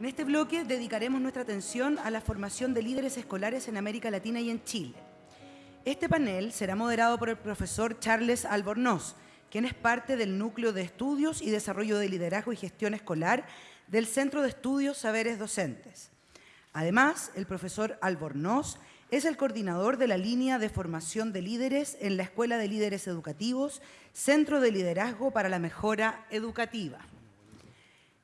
En este bloque dedicaremos nuestra atención a la formación de líderes escolares en América Latina y en Chile. Este panel será moderado por el profesor Charles Albornoz, quien es parte del Núcleo de Estudios y Desarrollo de Liderazgo y Gestión Escolar del Centro de Estudios Saberes Docentes. Además, el profesor Albornoz es el coordinador de la línea de formación de líderes en la Escuela de Líderes Educativos, Centro de Liderazgo para la Mejora Educativa.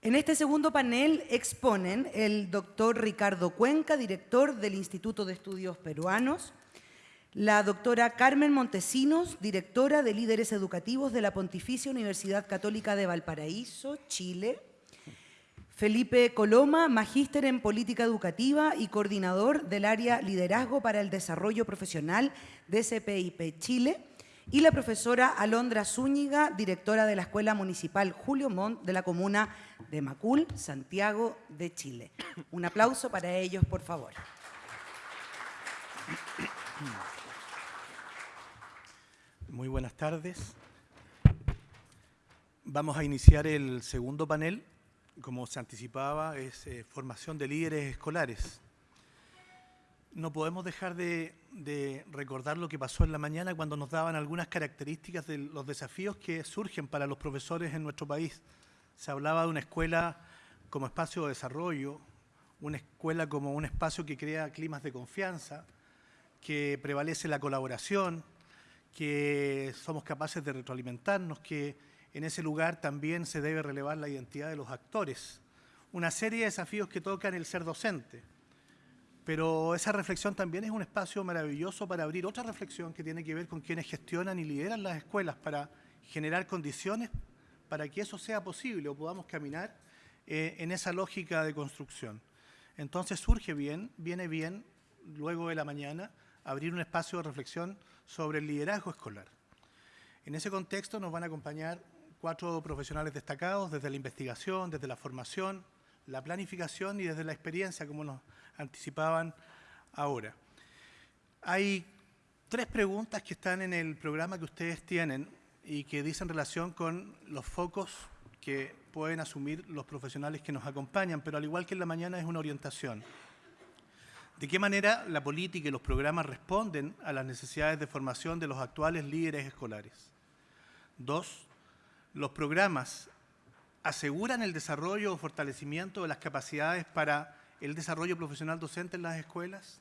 En este segundo panel exponen el doctor Ricardo Cuenca, director del Instituto de Estudios Peruanos, la doctora Carmen Montesinos, directora de Líderes Educativos de la Pontificia Universidad Católica de Valparaíso, Chile, Felipe Coloma, magíster en Política Educativa y coordinador del área Liderazgo para el Desarrollo Profesional de CPIP Chile, y la profesora Alondra Zúñiga, directora de la Escuela Municipal Julio Montt de la comuna de Macul, Santiago de Chile. Un aplauso para ellos, por favor. Muy buenas tardes. Vamos a iniciar el segundo panel. Como se anticipaba, es eh, formación de líderes escolares no podemos dejar de, recordar lo que pasó en la mañana cuando nos daban algunas características de los desafíos que surgen para los profesores en nuestro país. Se hablaba de una escuela como espacio de desarrollo, una escuela como un espacio que crea climas de confianza, que prevalece la colaboración, que somos capaces de retroalimentarnos, que en ese lugar también se debe relevar la identidad de los actores. Una serie de desafíos que tocan el ser docente pero esa reflexión también es un espacio maravilloso para abrir otra reflexión que tiene que ver con quienes gestionan y lideran las escuelas para generar condiciones para que eso sea posible o podamos caminar eh, en esa lógica de construcción. Entonces surge bien, viene bien, luego de la mañana, abrir un espacio de reflexión sobre el liderazgo escolar. En ese contexto nos van a acompañar cuatro profesionales destacados desde la investigación, desde la formación, la planificación y desde la experiencia, como nos anticipaban ahora. Hay tres preguntas que están en el programa que ustedes tienen y que dicen relación con los focos que pueden asumir los profesionales que nos acompañan, pero al igual que en la mañana es una orientación. ¿De qué manera la política y los programas responden a las necesidades de formación de los actuales líderes escolares? Dos, los programas aseguran el desarrollo o fortalecimiento de las capacidades para el desarrollo profesional docente en las escuelas?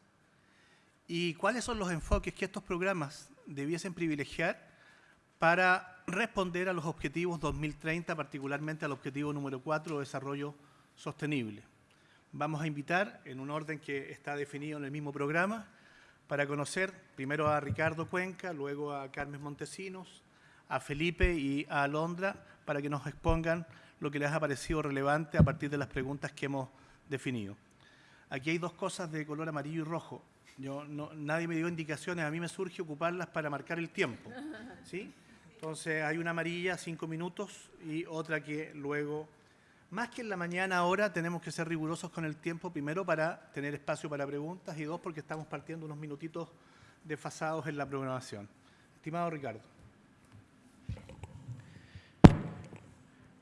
¿Y cuáles son los enfoques que estos programas debiesen privilegiar para responder a los objetivos 2030, particularmente al objetivo número 4, desarrollo sostenible? Vamos a invitar, en un orden que está definido en el mismo programa, para conocer primero a Ricardo Cuenca, luego a Carmen Montesinos, a Felipe y a Alondra, para que nos expongan lo que les ha parecido relevante a partir de las preguntas que hemos definido. Aquí hay dos cosas de color amarillo y rojo. Yo, no, nadie me dio indicaciones, a mí me surge ocuparlas para marcar el tiempo. ¿sí? Entonces hay una amarilla, cinco minutos, y otra que luego, más que en la mañana ahora, tenemos que ser rigurosos con el tiempo, primero para tener espacio para preguntas y dos porque estamos partiendo unos minutitos desfasados en la programación. Estimado Ricardo.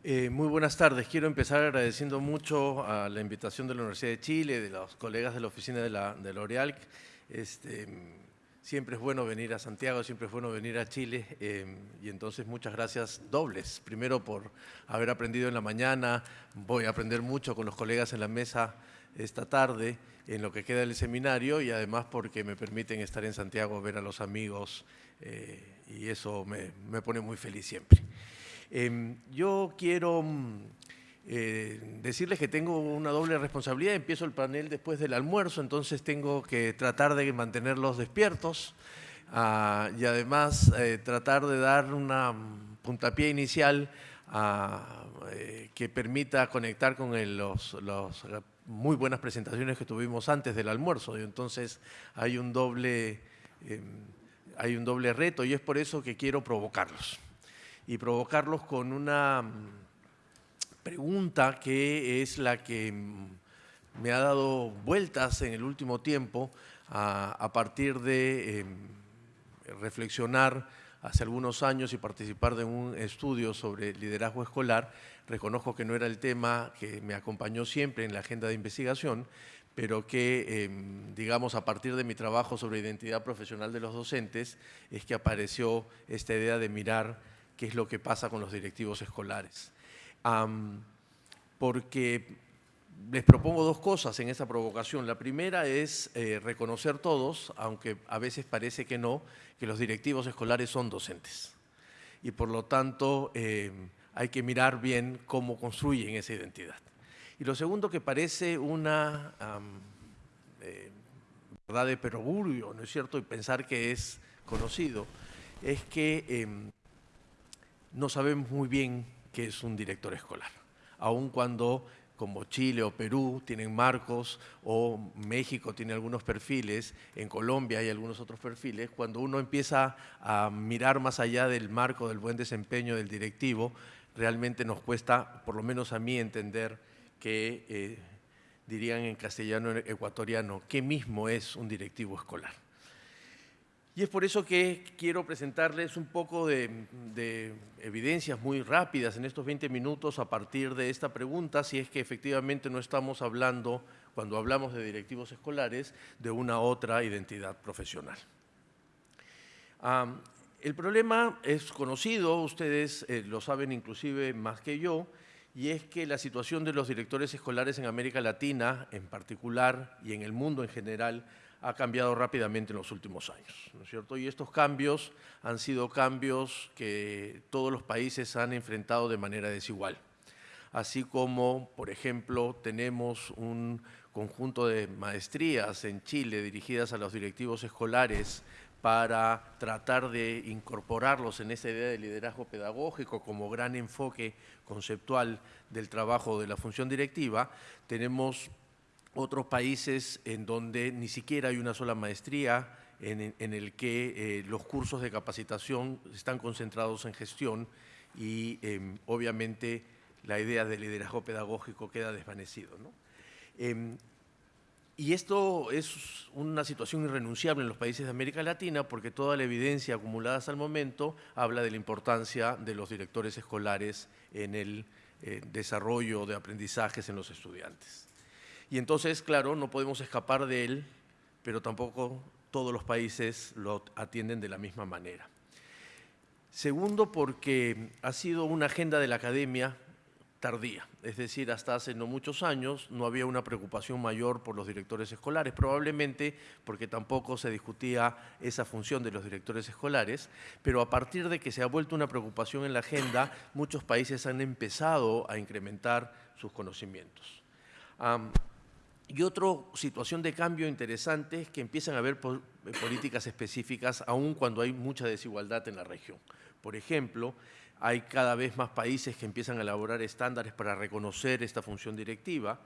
Eh, muy buenas tardes. Quiero empezar agradeciendo mucho a la invitación de la Universidad de Chile, de los colegas de la oficina de, la, de L'Oreal. Este, siempre es bueno venir a Santiago, siempre es bueno venir a Chile eh, y entonces muchas gracias dobles. Primero por haber aprendido en la mañana, voy a aprender mucho con los colegas en la mesa esta tarde en lo que queda del seminario y además porque me permiten estar en Santiago, ver a los amigos eh, y eso me, me pone muy feliz siempre. Em, yo quiero mm, eh, decirles que tengo una doble responsabilidad. Empiezo el panel después del almuerzo, entonces tengo que tratar de mantenerlos despiertos ah, y además eh, tratar de dar una puntapié inicial ah, eh, que permita conectar con los, muy buenas presentaciones que tuvimos antes del almuerzo. Y entonces hay un doble em, hay un doble reto y es por eso que quiero provocarlos y provocarlos con una mm, pregunta que es la que mm, me ha dado vueltas en el último tiempo a, partir de em, reflexionar hace algunos años y participar de un estudio sobre liderazgo escolar. Reconozco que no era el tema que me acompañó siempre en la agenda de investigación, pero que, em, digamos, a partir de mi trabajo sobre identidad profesional de los docentes, es que apareció esta idea de mirar es lo que pasa con los directivos escolares. porque les propongo dos cosas en esta provocación. La primera es eh, reconocer todos, aunque a veces parece que no, que los directivos escolares son docentes. Y por lo tanto em, hay que mirar bien cómo construyen esa identidad. Y lo segundo que parece una eh, verdad de perogrullo, ¿no es cierto? Y pensar que es conocido, es que em, no sabemos muy bien qué es un director escolar, aun cuando como Chile o Perú tienen marcos o México tiene algunos perfiles, en Colombia hay algunos otros perfiles, cuando uno empieza a mirar más allá del marco del buen desempeño del directivo, realmente nos cuesta, por lo menos a mí, entender que, eh, dirían en castellano ecuatoriano, qué mismo es un directivo escolar. Y es por eso que quiero presentarles un poco de, evidencias muy rápidas en estos 20 minutos a partir de esta pregunta, si es que efectivamente no estamos hablando, cuando hablamos de directivos escolares, de una otra identidad profesional. el problema es conocido, ustedes eh, lo saben inclusive más que yo, y es que la situación de los directores escolares en América Latina en particular y en el mundo en general ha cambiado rápidamente en los últimos años, ¿no es cierto? Y estos cambios han sido cambios que todos los países han enfrentado de manera desigual. Así como, por ejemplo, tenemos un conjunto de maestrías en Chile dirigidas a los directivos escolares para tratar de incorporarlos en esa idea de liderazgo pedagógico como gran enfoque conceptual del trabajo de la función directiva, tenemos otros países en donde ni siquiera hay una sola maestría, en, el que eh, los cursos de capacitación están concentrados en gestión y em, obviamente la idea de liderazgo pedagógico queda desvanecido. Em, y esto es una situación irrenunciable en los países de América Latina porque toda la evidencia acumulada hasta el momento habla de la importancia de los directores escolares en el eh, desarrollo de aprendizajes en los estudiantes. Y entonces, claro, no podemos escapar de él, pero tampoco todos los países lo atienden de la misma manera. Segundo, porque ha sido una agenda de la academia tardía, es decir, hasta hace no muchos años no había una preocupación mayor por los directores escolares, probablemente porque tampoco se discutía esa función de los directores escolares, pero a partir de que se ha vuelto una preocupación en la agenda, muchos países han empezado a incrementar sus conocimientos. Y otra situación de cambio interesante es que empiezan a haber políticas específicas aun cuando hay mucha desigualdad en la región. Por ejemplo, hay cada vez más países que empiezan a elaborar estándares para reconocer esta función directiva,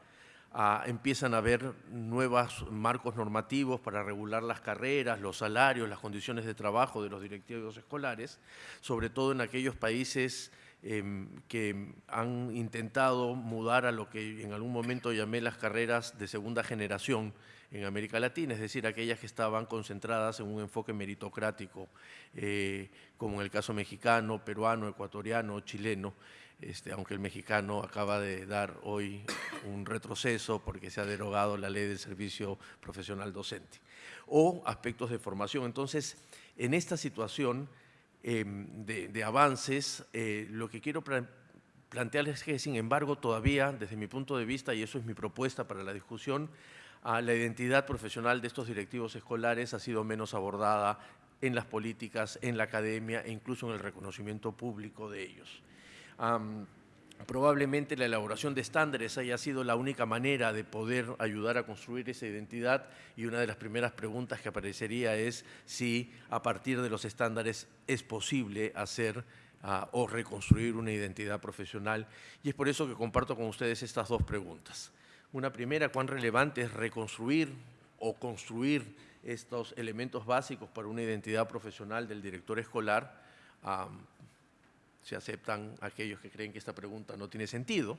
ah, empiezan a haber nuevos marcos normativos para regular las carreras, los salarios, las condiciones de trabajo de los directivos escolares, sobre todo en aquellos países Em, que han intentado mudar a lo que en algún momento llamé las carreras de segunda generación en América Latina, es decir, aquellas que estaban concentradas en un enfoque meritocrático, eh, como en el caso mexicano, peruano, ecuatoriano, chileno, este, aunque el mexicano acaba de dar hoy un retroceso porque se ha derogado la ley del servicio profesional docente, o aspectos de formación. Entonces, en esta situación, Em, de, avances, eh, lo que quiero plantearles es que, sin embargo, todavía, desde mi punto de vista, y eso es mi propuesta para la discusión, la identidad profesional de estos directivos escolares ha sido menos abordada en las políticas, en la academia e incluso en el reconocimiento público de ellos. Probablemente la elaboración de estándares haya sido la única manera de poder ayudar a construir esa identidad y una de las primeras preguntas que aparecería es si a partir de los estándares es posible hacer ah, o reconstruir una identidad profesional y es por eso que comparto con ustedes estas dos preguntas. Una primera, ¿cuán relevante es reconstruir o construir estos elementos básicos para una identidad profesional del director escolar? Se aceptan aquellos que creen que esta pregunta no tiene sentido.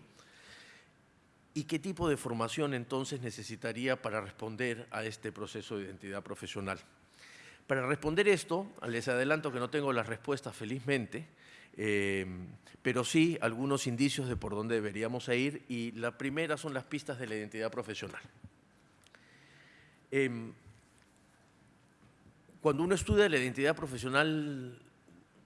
¿Y qué tipo de formación entonces necesitaría para responder a este proceso de identidad profesional? Para responder esto, les adelanto que no tengo las respuestas felizmente, eh, pero sí algunos indicios de por dónde deberíamos ir y la primera son las pistas de la identidad profesional. Em, cuando uno estudia la identidad profesional,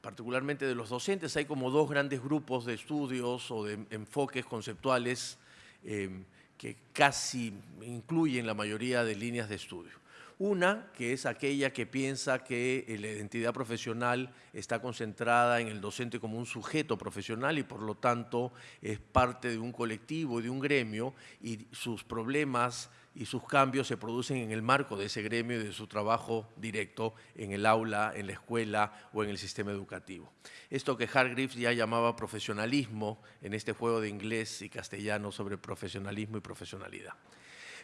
particularmente de los docentes, hay como dos grandes grupos de estudios o de enfoques conceptuales em, que casi incluyen la mayoría de líneas de estudio. Una, que es aquella que piensa que la identidad profesional está concentrada en el docente como un sujeto profesional y por lo tanto es parte de un colectivo de un gremio y sus problemas y sus cambios se producen en el marco de ese gremio y de su trabajo directo en el aula, en la escuela o en el sistema educativo. Esto que Hargreaves ya llamaba profesionalismo en este juego de inglés y castellano sobre profesionalismo y profesionalidad.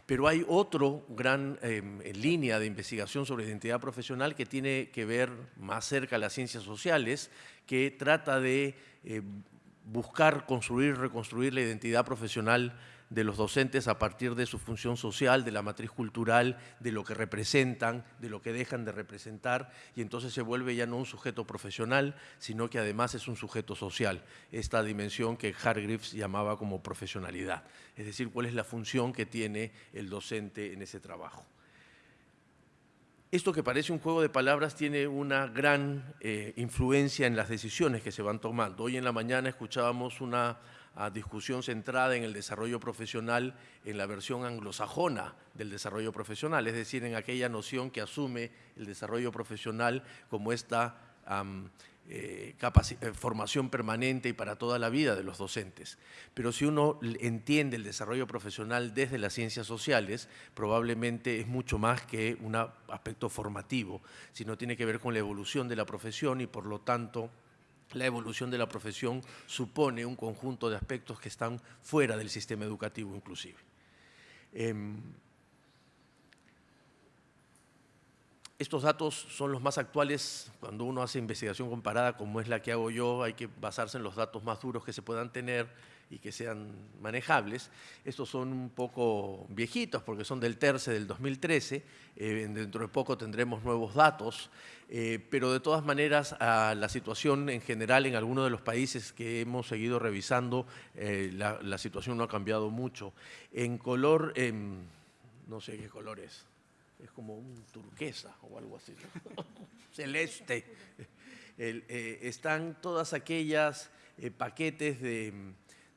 Pero hay otro gran em, línea de investigación sobre identidad profesional que tiene que ver más cerca a las ciencias sociales, que trata de eh, buscar construir, reconstruir la identidad profesional de los docentes a partir de su función social, de la matriz cultural, de lo que representan, de lo que dejan de representar, y entonces se vuelve ya no un sujeto profesional, sino que además es un sujeto social, esta dimensión que Hargreaves llamaba como profesionalidad, es decir, cuál es la función que tiene el docente en ese trabajo. Esto que parece un juego de palabras tiene una gran eh, influencia en las decisiones que se van tomando. Hoy en la mañana escuchábamos una a discusión centrada en el desarrollo profesional en la versión anglosajona del desarrollo profesional, es decir, en aquella noción que asume el desarrollo profesional como esta eh, eh, formación permanente y para toda la vida de los docentes. Pero si uno entiende el desarrollo profesional desde las ciencias sociales, probablemente es mucho más que un aspecto formativo, sino tiene que ver con la evolución de la profesión y por lo tanto la evolución de la profesión supone un conjunto de aspectos que están fuera del sistema educativo inclusive. Em, estos datos son los más actuales cuando uno hace investigación comparada como es la que hago yo, hay que basarse en los datos más duros que se puedan tener y que sean manejables. Estos son un poco viejitos porque son del terce del 2013, eh, dentro de poco tendremos nuevos datos, eh, pero de todas maneras la situación en general en algunos de los países que hemos seguido revisando, eh, la, situación no ha cambiado mucho. En color, em, no sé qué color es, es como un turquesa o algo así, celeste. están todas aquellas paquetes de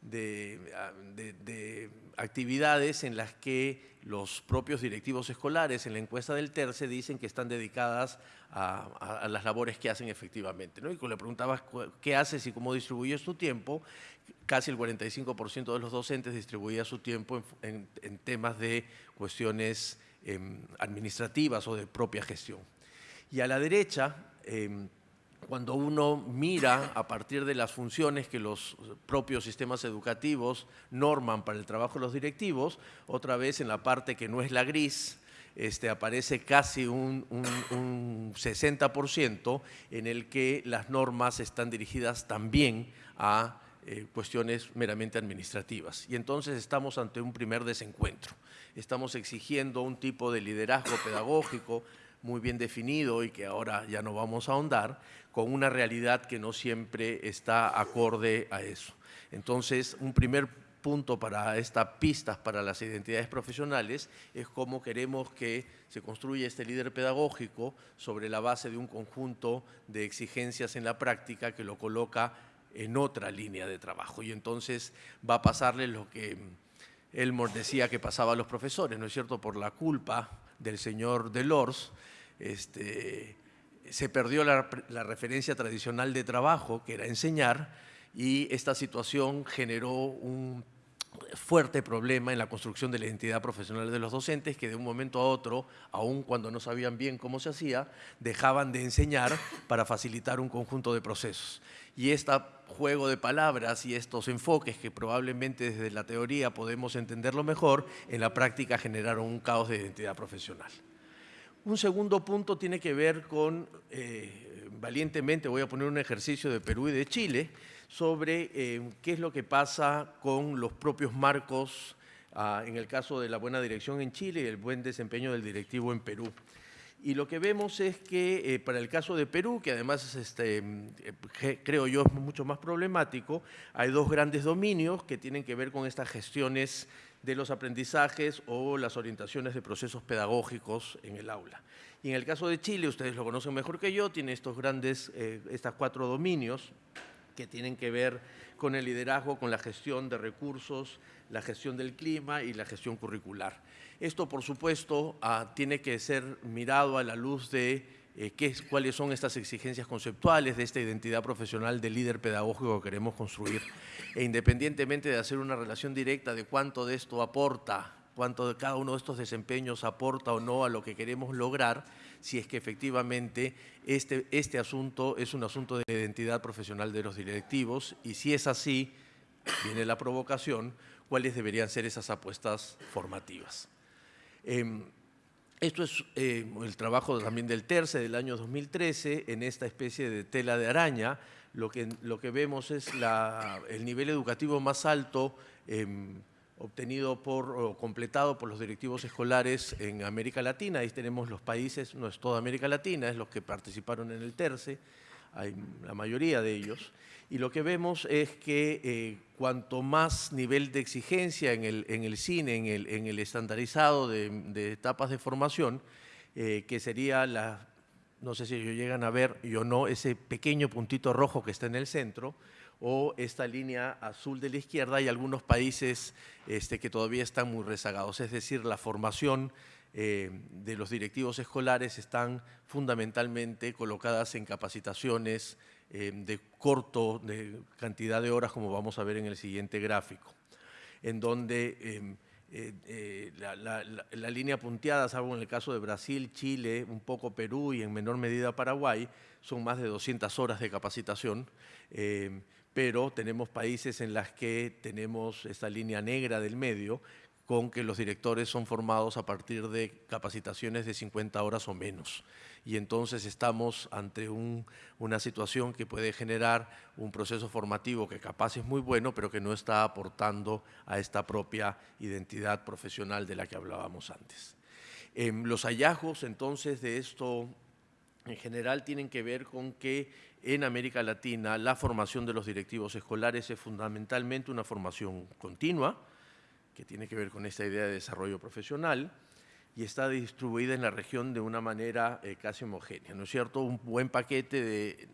Ah, de, actividades en las que los propios directivos escolares en la encuesta del TERCE dicen que están dedicadas a, las labores que hacen efectivamente. ¿no? Y cuando le preguntabas qué haces y cómo distribuyes tu tiempo, casi el 45% de los docentes distribuía su tiempo en, temas de cuestiones em, administrativas o de propia gestión. Y a la derecha, em, cuando uno mira a partir de las funciones que los propios sistemas educativos norman para el trabajo de los directivos, otra vez en la parte que no es la gris, este, aparece casi un, 60% en el que las normas están dirigidas también a eh, cuestiones meramente administrativas. Y entonces estamos ante un primer desencuentro. Estamos exigiendo un tipo de liderazgo pedagógico muy bien definido y que ahora ya no vamos a ahondar, con una realidad que no siempre está acorde a eso. Entonces, un primer punto para estas pistas para las identidades profesionales es cómo queremos que se construya este líder pedagógico sobre la base de un conjunto de exigencias en la práctica que lo coloca en otra línea de trabajo. Y entonces va a pasarle lo que Elmore decía que pasaba a los profesores, ¿no es cierto?, por la culpa del señor Delors, este, se perdió la, referencia tradicional de trabajo, que era enseñar, y esta situación generó un fuerte problema en la construcción de la identidad profesional de los docentes que de un momento a otro, aun cuando no sabían bien cómo se hacía, dejaban de enseñar para facilitar un conjunto de procesos. Y este juego de palabras y estos enfoques que probablemente desde la teoría podemos entenderlo mejor, en la práctica generaron un caos de identidad profesional. Un segundo punto tiene que ver con, eh, valientemente voy a poner un ejercicio de Perú y de Chile, sobre eh, qué es lo que pasa con los propios marcos, ah, en el caso de la buena dirección en Chile y el buen desempeño del directivo en Perú. Y lo que vemos es que eh, para el caso de Perú, que además es, este, eh, creo yo es mucho más problemático, hay dos grandes dominios que tienen que ver con estas gestiones de los aprendizajes o las orientaciones de procesos pedagógicos en el aula. Y en el caso de Chile, ustedes lo conocen mejor que yo, tiene estos grandes, eh, estas cuatro dominios que tienen que ver con el liderazgo, con la gestión de recursos, la gestión del clima y la gestión curricular. Esto, por supuesto, ah, tiene que ser mirado a la luz de eh, qué, cuáles son estas exigencias conceptuales de esta identidad profesional de líder pedagógico que queremos construir. E independientemente de hacer una relación directa de cuánto de esto aporta, cuánto de cada uno de estos desempeños aporta o no a lo que queremos lograr, si es que efectivamente este, este asunto es un asunto de identidad profesional de los directivos y si es así, viene la provocación, cuáles deberían ser esas apuestas formativas. Em, esto es eh, el trabajo también del TERCE del año 2013 en esta especie de tela de araña. Lo que, lo que vemos es el nivel educativo más alto em, obtenido por, o completado por los directivos escolares en América Latina. Ahí tenemos los países, no es toda América Latina, es los que participaron en el TERCE, hay la mayoría de ellos. Y lo que vemos es que eh, cuanto más nivel de exigencia en el, cine, en el, estandarizado de, etapas de formación, eh, que sería la, no sé si ellos llegan a ver yo no, ese pequeño puntito rojo que está en el centro, o esta línea azul de la izquierda, hay algunos países este, que todavía están muy rezagados, es decir, la formación eh, de los directivos escolares están fundamentalmente colocadas en capacitaciones, eh, de corto de cantidad de horas, como vamos a ver en el siguiente gráfico, en donde em, eh, eh, la, línea punteada, salvo en el caso de Brasil, Chile, un poco Perú y en menor medida Paraguay, son más de 200 horas de capacitación, em, pero tenemos países en las que tenemos esta línea negra del medio, con que los directores son formados a partir de capacitaciones de 50 horas o menos. Y entonces estamos ante una situación que puede generar un proceso formativo que capaz es muy bueno, pero que no está aportando a esta propia identidad profesional de la que hablábamos antes. Em, los hallazgos entonces de esto en general tienen que ver con que en América Latina la formación de los directivos escolares es fundamentalmente una formación continua, que tiene que ver con esta idea de desarrollo profesional y está distribuida en la región de una manera eh, casi homogénea, ¿no es cierto? Un buen paquete de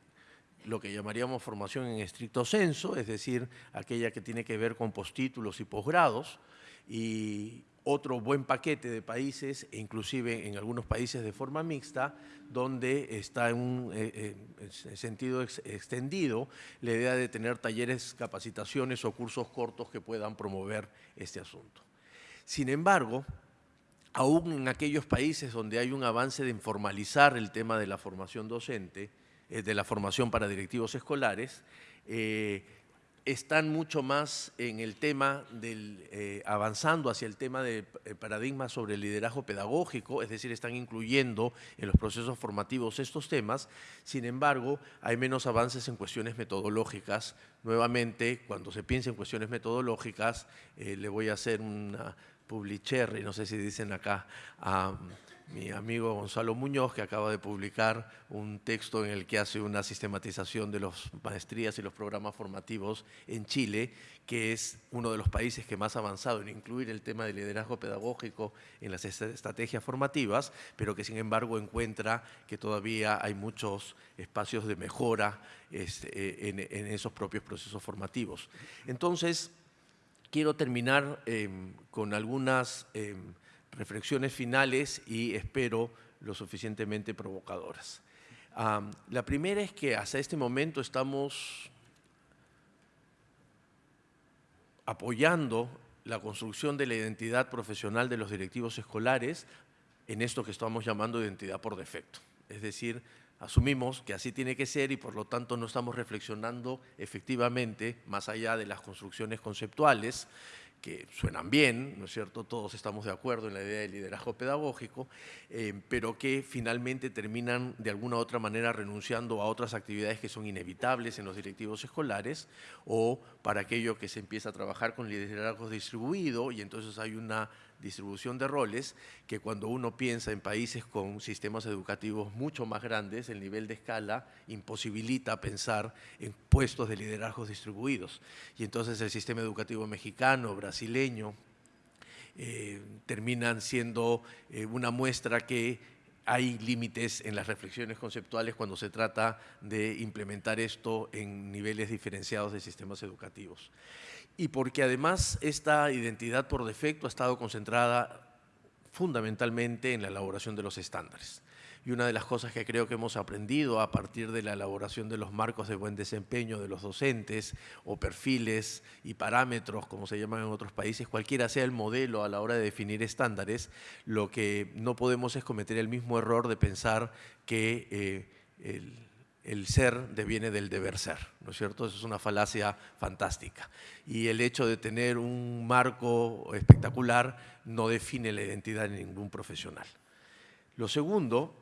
lo que llamaríamos formación en estricto senso, es decir, aquella que tiene que ver con postítulos y posgrados, y otro buen paquete de países, e inclusive en algunos países de forma mixta, donde está en un eh, eh, sentido extendido la idea de tener talleres, capacitaciones o cursos cortos que puedan promover este asunto. Sin embargo, aún en aquellos países donde hay un avance de informalizar el tema de la formación docente, eh, de la formación para directivos escolares, están mucho más en el tema del, eh, avanzando hacia el tema de eh, paradigma sobre el liderazgo pedagógico, es decir, están incluyendo en los procesos formativos estos temas, sin embargo, hay menos avances en cuestiones metodológicas. Nuevamente, cuando se piensa en cuestiones metodológicas, eh, le voy a hacer una publicherry, no sé si dicen acá, a mi amigo Gonzalo Muñoz, que acaba de publicar un texto en el que hace una sistematización de las maestrías y los programas formativos en Chile, que es uno de los países que más ha avanzado en incluir el tema del liderazgo pedagógico en las estrategias formativas, pero que sin embargo encuentra que todavía hay muchos espacios de mejora este, en, esos propios procesos formativos. Entonces, quiero terminar em, con algunas... Em, reflexiones finales y espero lo suficientemente provocadoras. la primera es que hasta este momento estamos apoyando la construcción de la identidad profesional de los directivos escolares en esto que estamos llamando identidad por defecto. Es decir, asumimos que así tiene que ser y por lo tanto no estamos reflexionando efectivamente, más allá de las construcciones conceptuales, que suenan bien, ¿no es cierto? Todos estamos de acuerdo en la idea del liderazgo pedagógico, eh, pero que finalmente terminan de alguna u otra manera renunciando a otras actividades que son inevitables en los directivos escolares o para aquello que se empieza a trabajar con liderazgo distribuido y entonces hay una distribución de roles que cuando uno piensa en países con sistemas educativos mucho más grandes, el nivel de escala imposibilita pensar en puestos de liderazgos distribuidos. Y entonces el sistema educativo mexicano, brasileño, eh, terminan siendo eh, una muestra que hay límites en las reflexiones conceptuales cuando se trata de implementar esto en niveles diferenciados de sistemas educativos. Y porque además esta identidad por defecto ha estado concentrada fundamentalmente en la elaboración de los estándares. Y una de las cosas que creo que hemos aprendido a partir de la elaboración de los marcos de buen desempeño de los docentes o perfiles y parámetros, como se llaman en otros países, cualquiera sea el modelo a la hora de definir estándares, lo que no podemos es cometer el mismo error de pensar que eh, el, ser deviene del deber ser, ¿no es cierto? Eso es una falacia fantástica. Y el hecho de tener un marco espectacular no define la identidad de ningún profesional. Lo segundo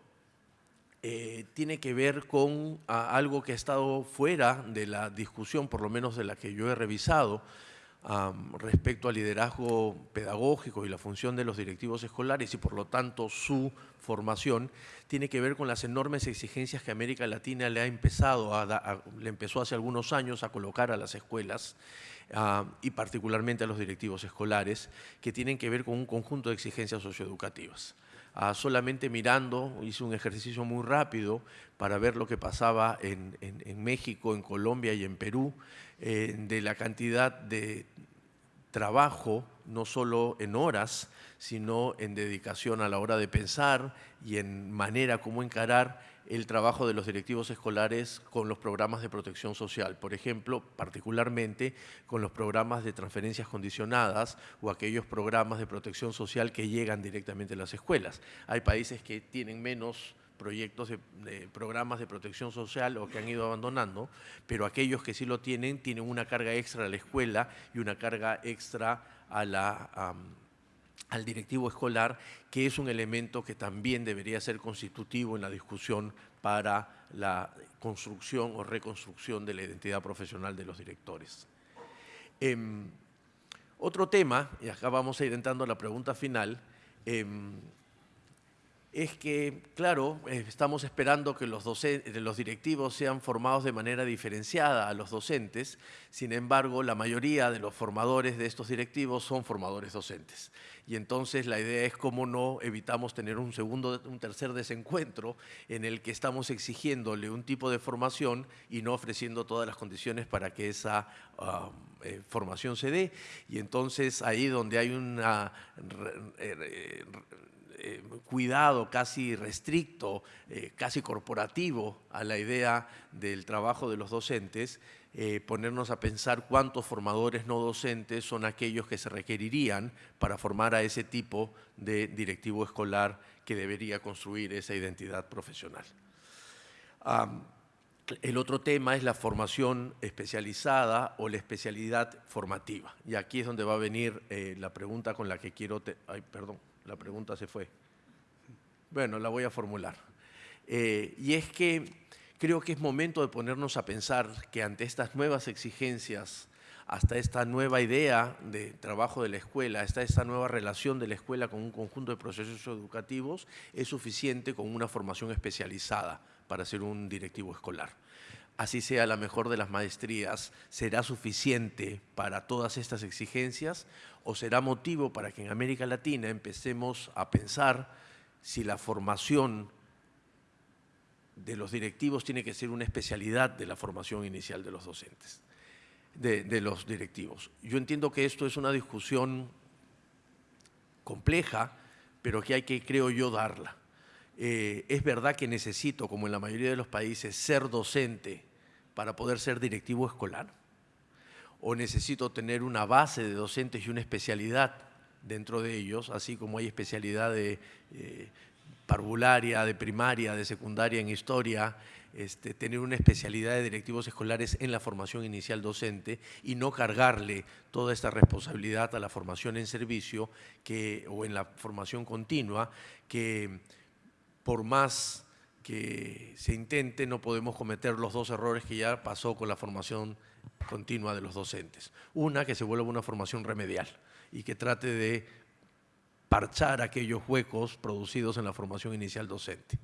eh, tiene que ver con algo que ha estado fuera de la discusión, por lo menos de la que yo he revisado, respecto al liderazgo pedagógico y la función de los directivos escolares y por lo tanto su formación, tiene que ver con las enormes exigencias que América Latina le ha empezado le empezó hace algunos años a colocar a las escuelas y particularmente a los directivos escolares, que tienen que ver con un conjunto de exigencias socioeducativas. Solamente mirando, hice un ejercicio muy rápido para ver lo que pasaba en, México, en Colombia y en Perú, eh, de la cantidad de trabajo, no solo en horas, sino en dedicación a la hora de pensar y en manera como encarar el trabajo de los directivos escolares con los programas de protección social, por ejemplo, particularmente con los programas de transferencias condicionadas o aquellos programas de protección social que llegan directamente a las escuelas. Hay países que tienen menos proyectos de, programas de protección social o que han ido abandonando, pero aquellos que sí lo tienen tienen una carga extra a la escuela y una carga extra a la al directivo escolar, que es un elemento que también debería ser constitutivo en la discusión para la construcción o reconstrucción de la identidad profesional de los directores. Em, otro tema, y acá vamos a ir entrando a la pregunta final, em, es que, claro, eh, estamos esperando que los, los directivos sean formados de manera diferenciada a los docentes, sin embargo, la mayoría de los formadores de estos directivos son formadores docentes. Y entonces la idea es cómo no evitamos tener un segundo, un tercer desencuentro en el que estamos exigiéndole un tipo de formación y no ofreciendo todas las condiciones para que esa um, eh, formación se dé. Y entonces ahí donde hay una eh, cuidado casi restricto, eh, casi corporativo a la idea del trabajo de los docentes, eh, ponernos a pensar cuántos formadores no docentes son aquellos que se requerirían para formar a ese tipo de directivo escolar que debería construir esa identidad profesional. el otro tema es la formación especializada o la especialidad formativa. Y aquí es donde va a venir la pregunta con la que quiero... Ay, perdón la pregunta se fue. Bueno, la voy a formular. Eh, y es que creo que es momento de ponernos a pensar que ante estas nuevas exigencias, hasta esta nueva idea de trabajo de la escuela, hasta esta nueva relación de la escuela con un conjunto de procesos educativos, es suficiente con una formación especializada para ser un directivo escolar así sea la mejor de las maestrías, será suficiente para todas estas exigencias o será motivo para que en América Latina empecemos a pensar si la formación de los directivos tiene que ser una especialidad de la formación inicial de los docentes, de, los directivos. Yo entiendo que esto es una discusión compleja, pero que hay que, creo yo, darla. Eh, es verdad que necesito, como en la mayoría de los países, ser docente para poder ser directivo escolar. O necesito tener una base de docentes y una especialidad dentro de ellos, así como hay especialidad de eh, parvularia, de primaria, de secundaria en historia, este, tener una especialidad de directivos escolares en la formación inicial docente y no cargarle toda esta responsabilidad a la formación en servicio o en la formación continua, que por más que se intente no podemos cometer los dos errores que ya pasó con la formación continua de los docentes. Una, que se vuelva una formación remedial y que trate de parchar aquellos huecos producidos en la formación inicial docente.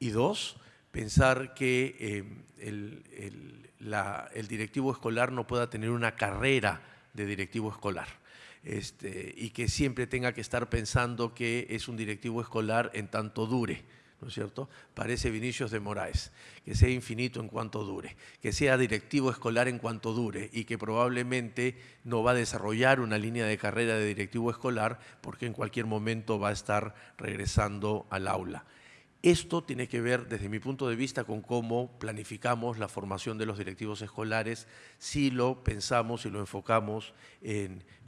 Y dos, pensar que eh, el, el, directivo escolar no pueda tener una carrera de directivo escolar. Este, y que siempre tenga que estar pensando que es un directivo escolar en tanto dure. ¿no es cierto? Parece Vinicius de Moraes, que sea infinito en cuanto dure, que sea directivo escolar en cuanto dure y que probablemente no va a desarrollar una línea de carrera de directivo escolar porque en cualquier momento va a estar regresando al aula. Esto tiene que ver, desde mi punto de vista, con cómo planificamos la formación de los directivos escolares, si lo pensamos y lo enfocamos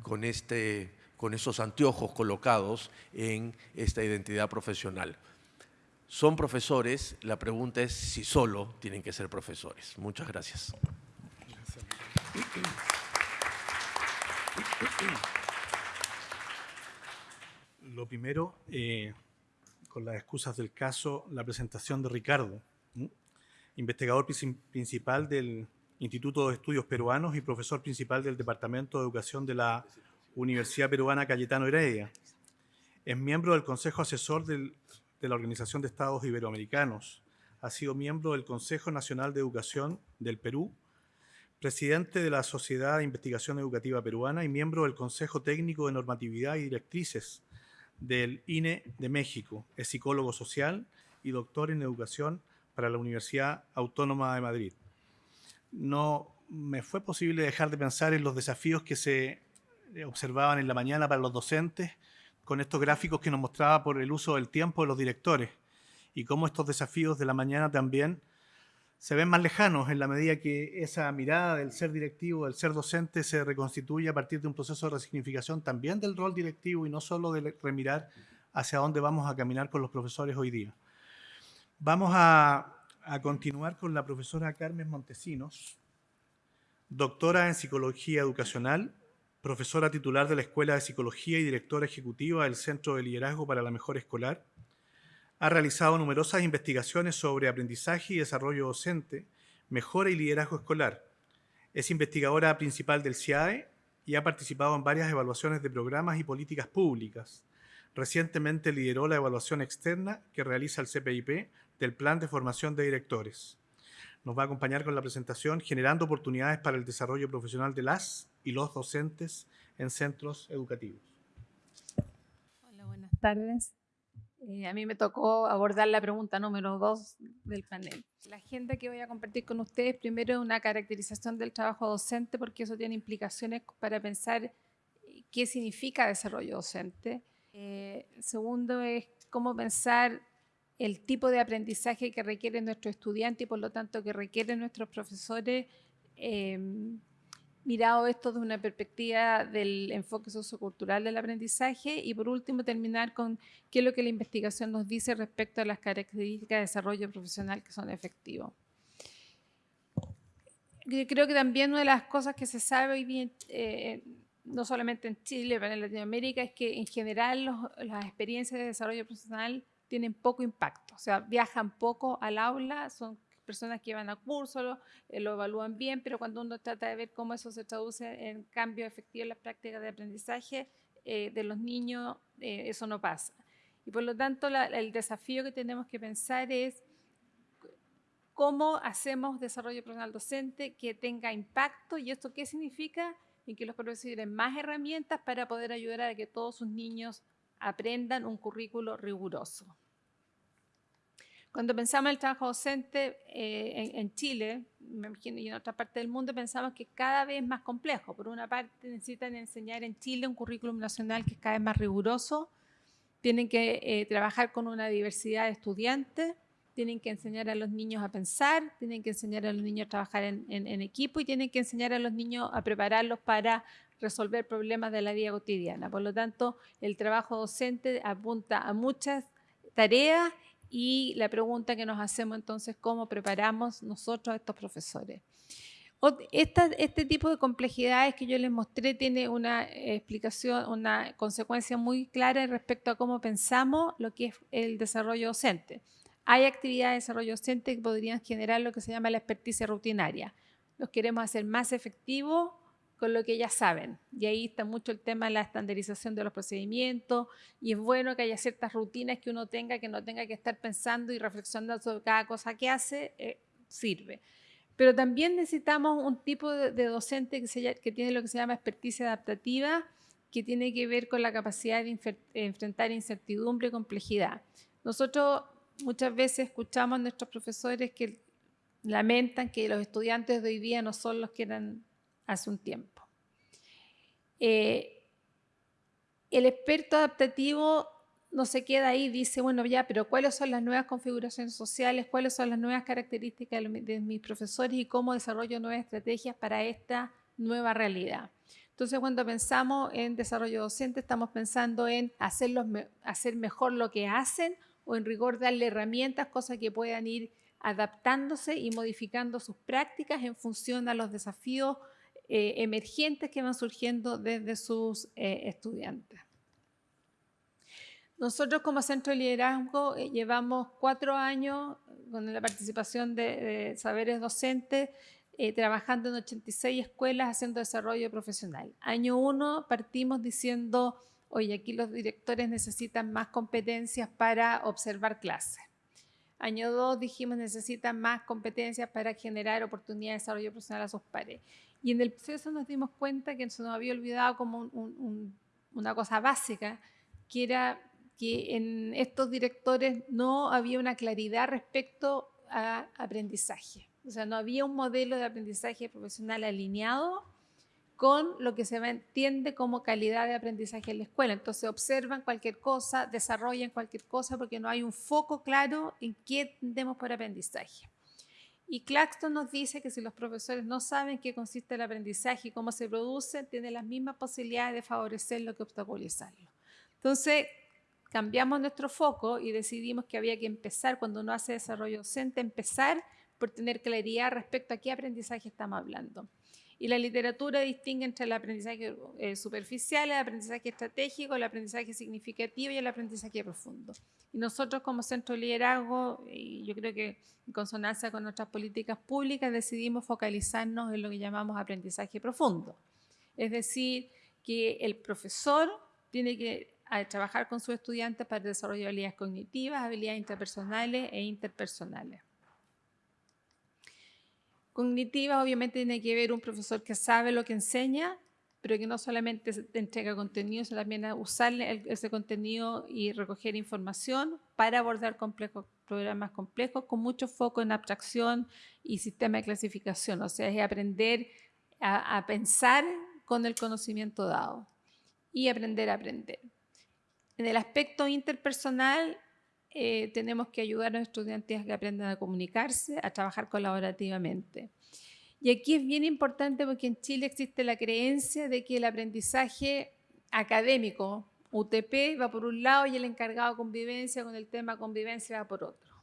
con, este, esos anteojos colocados en esta identidad profesional son profesores, la pregunta es si solo tienen que ser profesores. Muchas gracias. Lo primero, eh, con las excusas del caso, la presentación de Ricardo, investigador principal del Instituto de Estudios Peruanos y profesor principal del Departamento de Educación de la Universidad Peruana Cayetano Heredia. Es miembro del Consejo Asesor de la Organización de Estados Iberoamericanos. Ha sido miembro del Consejo Nacional de Educación del Perú, presidente de la Sociedad de Investigación Educativa Peruana y miembro del Consejo Técnico de Normatividad y Directrices del INE de México. Es psicólogo social y doctor en educación para la Universidad Autónoma de Madrid. No me fue posible dejar de pensar en los desafíos que se observaban en la mañana para los docentes con estos gráficos que nos mostraba por el uso del tiempo de los directores y cómo estos desafíos de la mañana también se ven más lejanos en la medida que esa mirada del ser directivo, del ser docente, se reconstituye a partir de un proceso de resignificación también del rol directivo y no solo de remirar hacia dónde vamos a caminar con los profesores hoy día. Vamos a, continuar con la profesora Carmen Montesinos, doctora en Psicología Educacional, profesora titular de la Escuela de Psicología y directora ejecutiva del Centro de Liderazgo para la Mejor Escolar. Ha realizado numerosas investigaciones sobre aprendizaje y desarrollo docente, mejora y liderazgo escolar. Es investigadora principal del CIAE y ha participado en varias evaluaciones de programas y políticas públicas. Recientemente lideró la evaluación externa que realiza el CPIP del Plan de Formación de Directores. Nos va a acompañar con la presentación Generando oportunidades para el desarrollo profesional de las y los docentes en centros educativos. Hola, buenas tardes. Eh, a mí me tocó abordar la pregunta número dos del panel. La agenda que voy a compartir con ustedes, primero es una caracterización del trabajo docente, porque eso tiene implicaciones para pensar eh, qué significa desarrollo docente. Eh, segundo es cómo pensar el tipo de aprendizaje que requieren nuestros estudiantes y por lo tanto que requieren nuestros profesores mirado esto desde una perspectiva del enfoque sociocultural del aprendizaje y por último terminar con qué es lo que la investigación nos dice respecto a las características de desarrollo profesional que son efectivos. Creo que también una de las cosas que se sabe hoy bien, eh, no solamente en Chile, pero en Latinoamérica, es que en general las experiencias de desarrollo profesional tienen poco impacto, o sea, viajan poco al aula, son personas que van a curso eh, lo, evalúan bien, pero cuando uno trata de ver cómo eso se traduce en cambio efectivo en las prácticas de aprendizaje eh, de los niños, eh, eso no pasa. Y por lo tanto, el desafío que tenemos que pensar es cómo hacemos desarrollo profesional docente que tenga impacto y esto qué significa en que los profesores tienen más herramientas para poder ayudar a que todos sus niños aprendan un currículo riguroso. Cuando pensamos en el trabajo docente eh, en, Chile, me imagino, y en otra parte del mundo, pensamos que cada vez es más complejo. Por una parte, necesitan enseñar en Chile un currículum nacional que es cada vez más riguroso, tienen que eh, trabajar con una diversidad de estudiantes, tienen que enseñar a los niños a pensar, tienen que enseñar a los niños a trabajar en, en equipo y tienen que enseñar a los niños a prepararlos para resolver problemas de la vida cotidiana. Por lo tanto, el trabajo docente apunta a muchas tareas y la pregunta que nos hacemos entonces, ¿cómo preparamos nosotros a estos profesores? este tipo de complejidades que yo les mostré tiene una explicación, una consecuencia muy clara respecto a cómo pensamos lo que es el desarrollo docente. Hay actividades de desarrollo docente que podrían generar lo que se llama la experticia rutinaria. Los queremos hacer más efectivos con lo que ya saben. Y ahí está mucho el tema de la estandarización de los procedimientos y es bueno que haya ciertas rutinas que uno tenga, que no tenga que estar pensando y reflexionando sobre cada cosa que hace, eh, sirve. Pero también necesitamos un tipo de, docente que, tiene lo que se llama experticia adaptativa, que tiene que ver con la capacidad de enfrentar incertidumbre y complejidad. Nosotros muchas veces escuchamos a nuestros profesores que lamentan que los estudiantes de hoy día no son los que eran hace un tiempo. Eh, el experto adaptativo no se queda ahí, dice, bueno, ya, pero ¿cuáles son las nuevas configuraciones sociales? ¿Cuáles son las nuevas características de mis profesores y cómo desarrollo nuevas estrategias para esta nueva realidad? Entonces, cuando pensamos en desarrollo docente, estamos pensando en hacerlos, hacer mejor lo que hacen o en rigor darle herramientas, cosas que puedan ir adaptándose y modificando sus prácticas en función a los desafíos eh, emergentes que van surgiendo desde sus eh, estudiantes. Nosotros como Centro de Liderazgo eh, llevamos cuatro años con la participación de, saberes docentes trabajando en 86 escuelas haciendo desarrollo profesional. Año uno partimos diciendo, oye, aquí los directores necesitan más competencias para observar clases. Año 2 dijimos necesitan más competencias para generar oportunidades de desarrollo profesional a sus pares. Y en el proceso nos dimos cuenta que se nos había olvidado como una cosa básica, que era que en estos directores no había una claridad respecto a aprendizaje. O sea, no había un modelo de aprendizaje profesional alineado con lo que se entiende como calidad de aprendizaje en la escuela. Entonces observan cualquier cosa, desarrollan cualquier cosa porque no hay un foco claro en qué entendemos por aprendizaje. Y Claxton nos dice que si los profesores no saben qué consiste el aprendizaje y cómo se produce, tienen las mismas posibilidades de favorecerlo que obstaculizarlo. Entonces, cambiamos nuestro foco y decidimos que había que empezar, cuando uno hace desarrollo docente, empezar por tener claridad respecto a qué aprendizaje estamos hablando. Y la literatura distingue entre el aprendizaje eh, superficial, el aprendizaje estratégico, el aprendizaje significativo y el aprendizaje profundo. Y nosotros como centro de liderazgo, y yo creo que en consonancia con nuestras políticas públicas, decidimos focalizarnos en lo que llamamos aprendizaje profundo. Es decir, que el profesor tiene que trabajar con sus estudiantes para desarrollar habilidades cognitivas, habilidades interpersonales e interpersonales. Cognitivas obviamente tiene que ver un profesor que sabe lo que enseña, pero que no solamente entrega contenido, sino también a usar ese contenido y recoger información para abordar complejos, programas complejos con mucho foco en abstracción y sistema de clasificación. O sea, es aprender a pensar con el conocimiento dado y aprender a aprender. En el aspecto interpersonal, eh, tenemos que ayudar a los estudiantes a que aprendan a comunicarse, a trabajar colaborativamente. Y aquí es bien importante porque en Chile existe la creencia de que el aprendizaje académico, UTP, va por un lado y el encargado de convivencia con el tema convivencia va por otro.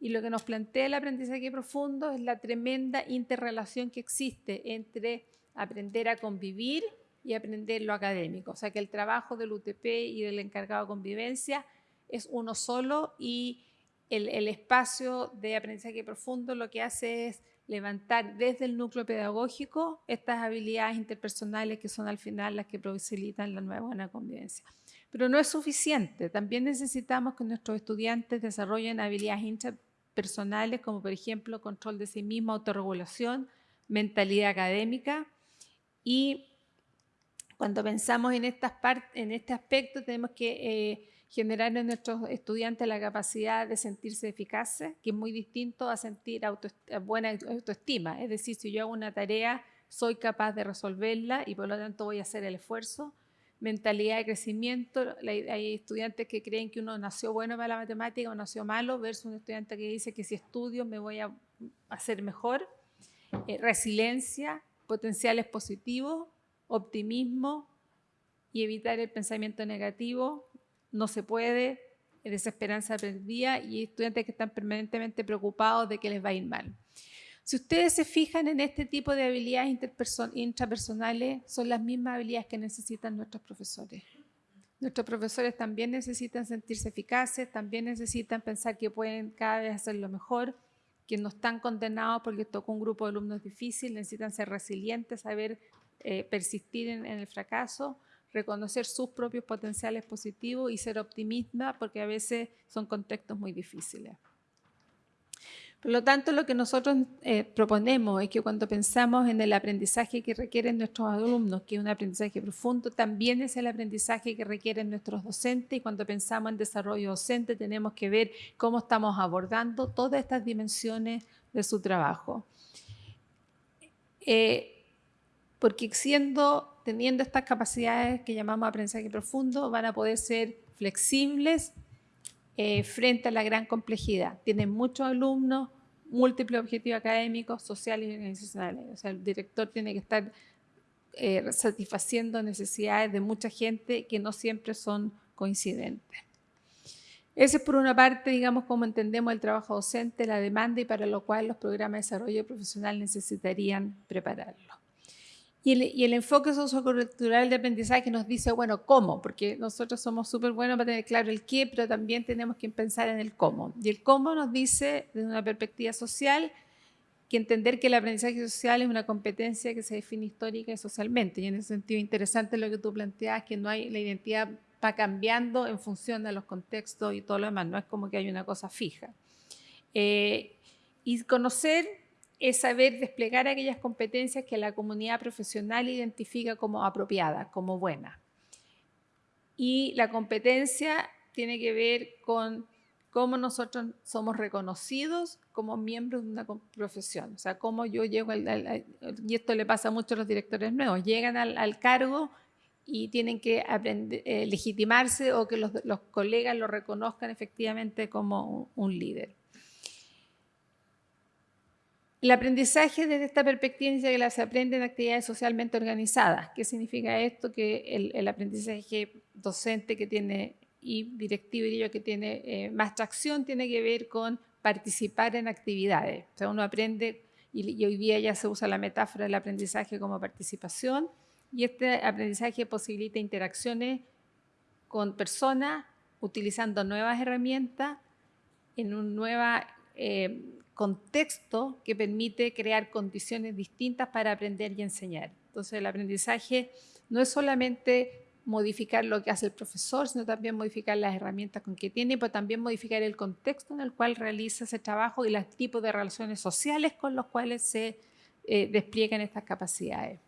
Y lo que nos plantea el aprendizaje profundo es la tremenda interrelación que existe entre aprender a convivir y aprender lo académico. O sea que el trabajo del UTP y del encargado de convivencia es uno solo y el, espacio de aprendizaje profundo lo que hace es levantar desde el núcleo pedagógico estas habilidades interpersonales que son al final las que facilitan la nueva buena convivencia. Pero no es suficiente, también necesitamos que nuestros estudiantes desarrollen habilidades interpersonales como por ejemplo control de sí mismo, autorregulación, mentalidad académica y cuando pensamos en, estas en este aspecto tenemos que eh, generar en nuestros estudiantes la capacidad de sentirse eficaces, que es muy distinto a sentir buena autoestima. Es decir, si yo hago una tarea, soy capaz de resolverla y por lo tanto voy a hacer el esfuerzo. Mentalidad de crecimiento. Hay estudiantes que creen que uno nació bueno para la matemática o nació malo, versus un estudiante que dice que si estudio me voy a hacer mejor. Eh, resiliencia, potenciales positivos, optimismo y evitar el pensamiento negativo, no se puede, desesperanza perdida y estudiantes que están permanentemente preocupados de que les va a ir mal. Si ustedes se fijan en este tipo de habilidades intrapersonales, son las mismas habilidades que necesitan nuestros profesores. Nuestros profesores también necesitan sentirse eficaces, también necesitan pensar que pueden cada vez hacerlo mejor, que no están condenados porque tocó un grupo de alumnos difícil, necesitan ser resilientes, saber eh, persistir en, el fracaso, reconocer sus propios potenciales positivos y ser optimista porque a veces son contextos muy difíciles. Por lo tanto, lo que nosotros eh, proponemos es que cuando pensamos en el aprendizaje que requieren nuestros alumnos, que es un aprendizaje profundo, también es el aprendizaje que requieren nuestros docentes y cuando pensamos en desarrollo docente tenemos que ver cómo estamos abordando todas estas dimensiones de su trabajo. Eh, porque siendo, teniendo estas capacidades que llamamos aprendizaje profundo, van a poder ser flexibles eh, frente a la gran complejidad. Tienen muchos alumnos, múltiples objetivos académicos, sociales y organizacionales. O sea, el director tiene que estar eh, satisfaciendo necesidades de mucha gente que no siempre son coincidentes. Ese es por una parte, digamos, cómo entendemos el trabajo docente, la demanda y para lo cual los programas de desarrollo profesional necesitarían prepararlo. Y el, enfoque sociocultural de aprendizaje nos dice, bueno, ¿cómo? Porque nosotros somos súper buenos para tener claro el qué, pero también tenemos que pensar en el cómo. Y el cómo nos dice, desde una perspectiva social, que entender que el aprendizaje social es una competencia que se define histórica y socialmente. Y en ese sentido, interesante lo que tú planteas, que no hay la identidad va cambiando en función de los contextos y todo lo demás, no es como que hay una cosa fija. Eh, y conocer es saber desplegar aquellas competencias que la comunidad profesional identifica como apropiadas, como buenas. Y la competencia tiene que ver con cómo nosotros somos reconocidos como miembros de una profesión. O sea, cómo yo llego, al, y esto le pasa mucho a los directores nuevos, llegan al cargo y tienen que eh, legitimarse o que los, colegas lo reconozcan efectivamente como un, líder. El aprendizaje desde esta perspectiva dice que se aprende en actividades socialmente organizadas. ¿Qué significa esto? Que el, aprendizaje docente que tiene y directivo y yo que tiene eh, más tracción tiene que ver con participar en actividades. O sea, uno aprende, y hoy día ya se usa la metáfora del aprendizaje como participación, y este aprendizaje posibilita interacciones con personas utilizando nuevas herramientas en un nuevo eh, contexto que permite crear condiciones distintas para aprender y enseñar. Entonces el aprendizaje no es solamente modificar lo que hace el profesor, sino también modificar las herramientas con que tiene, pero también modificar el contexto en el cual realiza ese trabajo y los tipos de relaciones sociales con los cuales se eh, despliegan estas capacidades.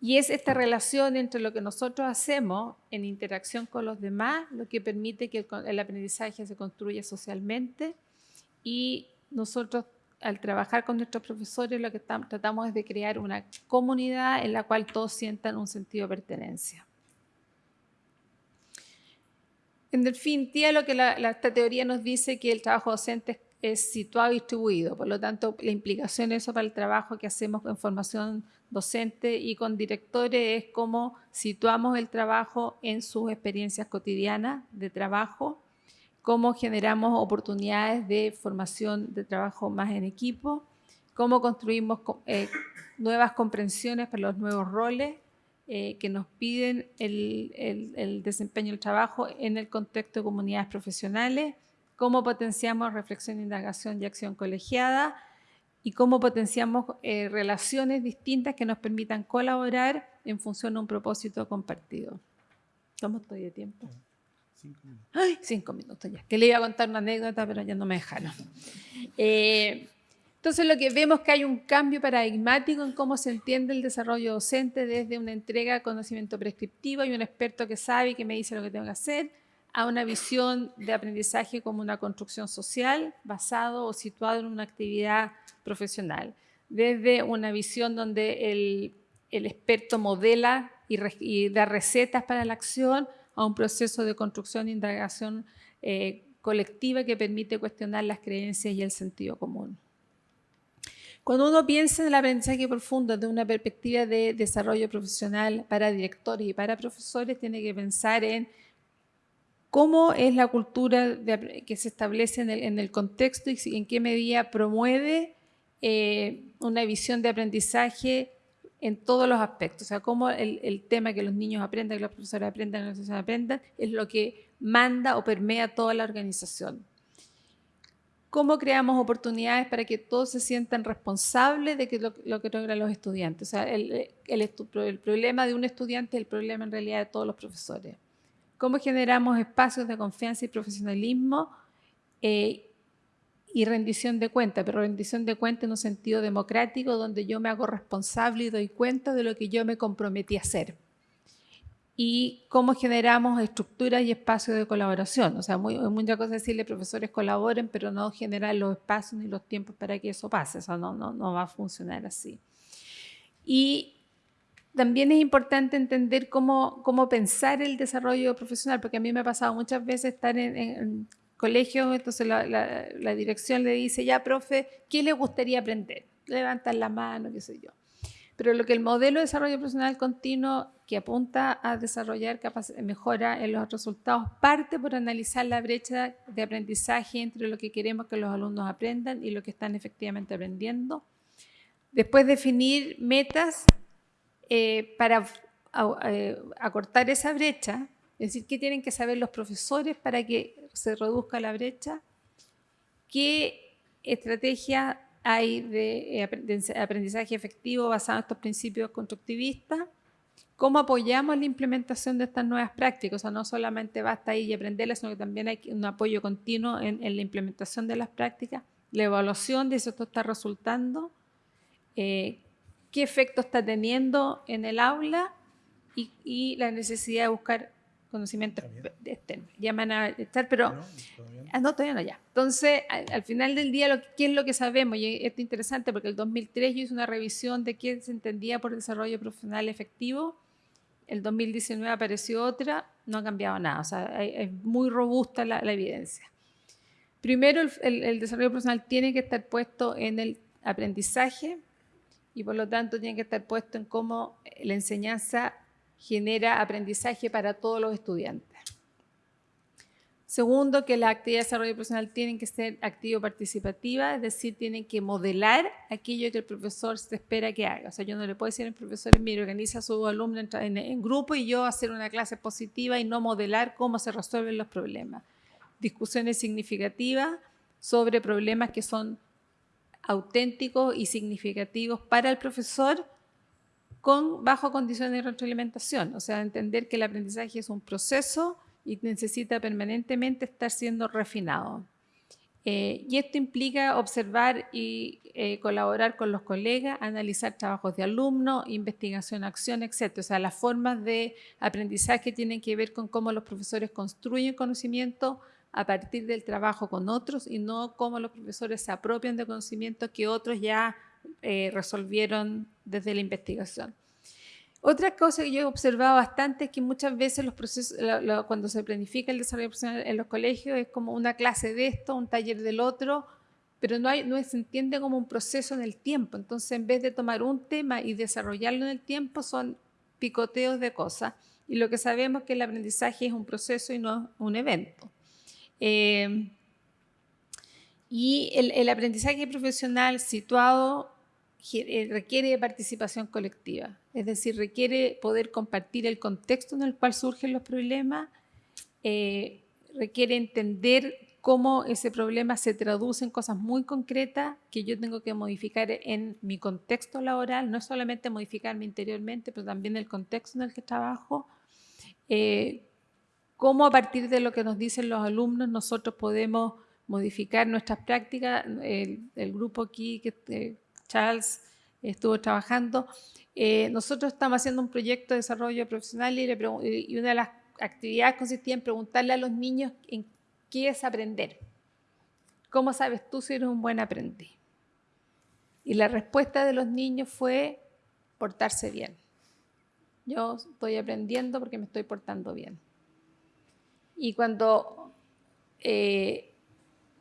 Y es esta relación entre lo que nosotros hacemos en interacción con los demás lo que permite que el, aprendizaje se construya socialmente y nosotros al trabajar con nuestros profesores lo que tratamos es de crear una comunidad en la cual todos sientan un sentido de pertenencia. En definitiva, lo que esta teoría nos dice que el trabajo docente es situado y distribuido, por lo tanto la implicación de eso para el trabajo que hacemos en formación docente y con directores es cómo situamos el trabajo en sus experiencias cotidianas de trabajo, cómo generamos oportunidades de formación de trabajo más en equipo, cómo construimos eh, nuevas comprensiones para los nuevos roles eh, que nos piden el, el desempeño del trabajo en el contexto de comunidades profesionales, cómo potenciamos reflexión, indagación y acción colegiada, y cómo potenciamos eh, relaciones distintas que nos permitan colaborar en función de un propósito compartido. ¿Cómo estoy de tiempo? Cinco minutos. Ay, cinco minutos ya. Que le iba a contar una anécdota, pero ya no me dejaron. Eh, entonces lo que vemos es que hay un cambio paradigmático en cómo se entiende el desarrollo docente desde una entrega de conocimiento prescriptivo y un experto que sabe y que me dice lo que tengo que hacer, a una visión de aprendizaje como una construcción social basado o situado en una actividad profesional. Desde una visión donde el, experto modela y, da recetas para la acción a un proceso de construcción e indagación eh, colectiva que permite cuestionar las creencias y el sentido común. Cuando uno piensa en el aprendizaje profundo desde una perspectiva de desarrollo profesional para directores y para profesores, tiene que pensar en cómo es la cultura que se establece en el, contexto y en qué medida promueve eh, una visión de aprendizaje en todos los aspectos. O sea, cómo el, tema que los niños aprendan, que los profesores aprendan, que los profesores aprendan, es lo que manda o permea toda la organización. cómo creamos oportunidades para que todos se sientan responsables de que lo, que logran los estudiantes. O sea, el, el, problema de un estudiante es el problema en realidad de todos los profesores. Cómo generamos espacios de confianza y profesionalismo eh, y rendición de cuenta, pero rendición de cuenta en un sentido democrático donde yo me hago responsable y doy cuenta de lo que yo me comprometí a hacer y cómo generamos estructuras y espacios de colaboración. O sea, muy, muchas cosas decirle profesores colaboren, pero no generar los espacios ni los tiempos para que eso pase. Eso no, no, va a funcionar así. Y también es importante entender cómo, pensar el desarrollo profesional, porque a mí me ha pasado muchas veces estar en colegios, entonces la, la, la dirección le dice, ya, profe, ¿qué le gustaría aprender? Levantan la mano, qué sé yo. Pero lo que el modelo de desarrollo profesional continuo que apunta a desarrollar mejora en los resultados parte por analizar la brecha de aprendizaje entre lo que queremos que los alumnos aprendan y lo que están efectivamente aprendiendo. Después definir metas eh, para eh, acortar esa brecha, es decir, qué tienen que saber los profesores para que se reduzca la brecha, qué estrategia hay de, eh, aprendizaje efectivo basado en estos principios constructivistas, cómo apoyamos la implementación de estas nuevas prácticas, o sea, no solamente basta ir y aprenderlas, sino que también hay un apoyo continuo en, la implementación de las prácticas, la evaluación de si esto está resultando, eh, qué efecto está teniendo en el aula y la necesidad de buscar conocimiento externo. Ya van a estar, pero... No, todavía no. Ah, todavía no, ya. Entonces, al, final del día, lo, ¿qué es lo que sabemos? Y esto es interesante porque el 2003 yo hice una revisión de qué se entendía por desarrollo profesional efectivo. El 2019 apareció otra, no ha cambiado nada. O sea, es muy robusta la, evidencia. Primero, el, el desarrollo profesional tiene que estar puesto en el aprendizaje y por lo tanto tiene que estar puesto en cómo la enseñanza genera aprendizaje para todos los estudiantes. Segundo, que las actividades de desarrollo profesional tienen que ser activo-participativas, es decir, tienen que modelar aquello que el profesor se espera que haga. O sea, yo no le puedo decir al profesor, mire, organiza a su alumno en, en, grupo y yo hacer una clase positiva y no modelar cómo se resuelven los problemas. Discusiones significativas sobre problemas que son auténticos y significativos para el profesor con bajo condiciones de retroalimentación, o sea, entender que el aprendizaje es un proceso y necesita permanentemente estar siendo refinado. Eh, y esto implica observar y eh, colaborar con los colegas, analizar trabajos de alumnos, investigación, acción, etc. O sea, las formas de aprendizaje tienen que ver con cómo los profesores construyen conocimiento a partir del trabajo con otros y no cómo los profesores se apropian de conocimientos que otros ya eh, resolvieron desde la investigación. Otra cosa que yo he observado bastante es que muchas veces los procesos, cuando se planifica el desarrollo profesional en los colegios es como una clase de esto, un taller del otro, pero no, se entiende como un proceso en el tiempo. Entonces, en vez de tomar un tema y desarrollarlo en el tiempo, son picoteos de cosas. Y lo que sabemos es que el aprendizaje es un proceso y no un evento. Eh, y el, aprendizaje profesional situado requiere participación colectiva, es decir, requiere poder compartir el contexto en el cual surgen los problemas, eh, requiere entender cómo ese problema se traduce en cosas muy concretas que yo tengo que modificar en mi contexto laboral, no solamente modificarme interiormente, pero también el contexto en el que trabajo, eh, cómo a partir de lo que nos dicen los alumnos nosotros podemos modificar nuestras prácticas. El grupo aquí que Charles estuvo trabajando. Eh, nosotros estamos haciendo un proyecto de desarrollo profesional y, una de las actividades consistía en preguntarle a los niños en qué es aprender. ¿Cómo sabes tú si eres un buen aprendiz? Y la respuesta de los niños fue portarse bien. Yo estoy aprendiendo porque me estoy portando bien. Y cuando eh,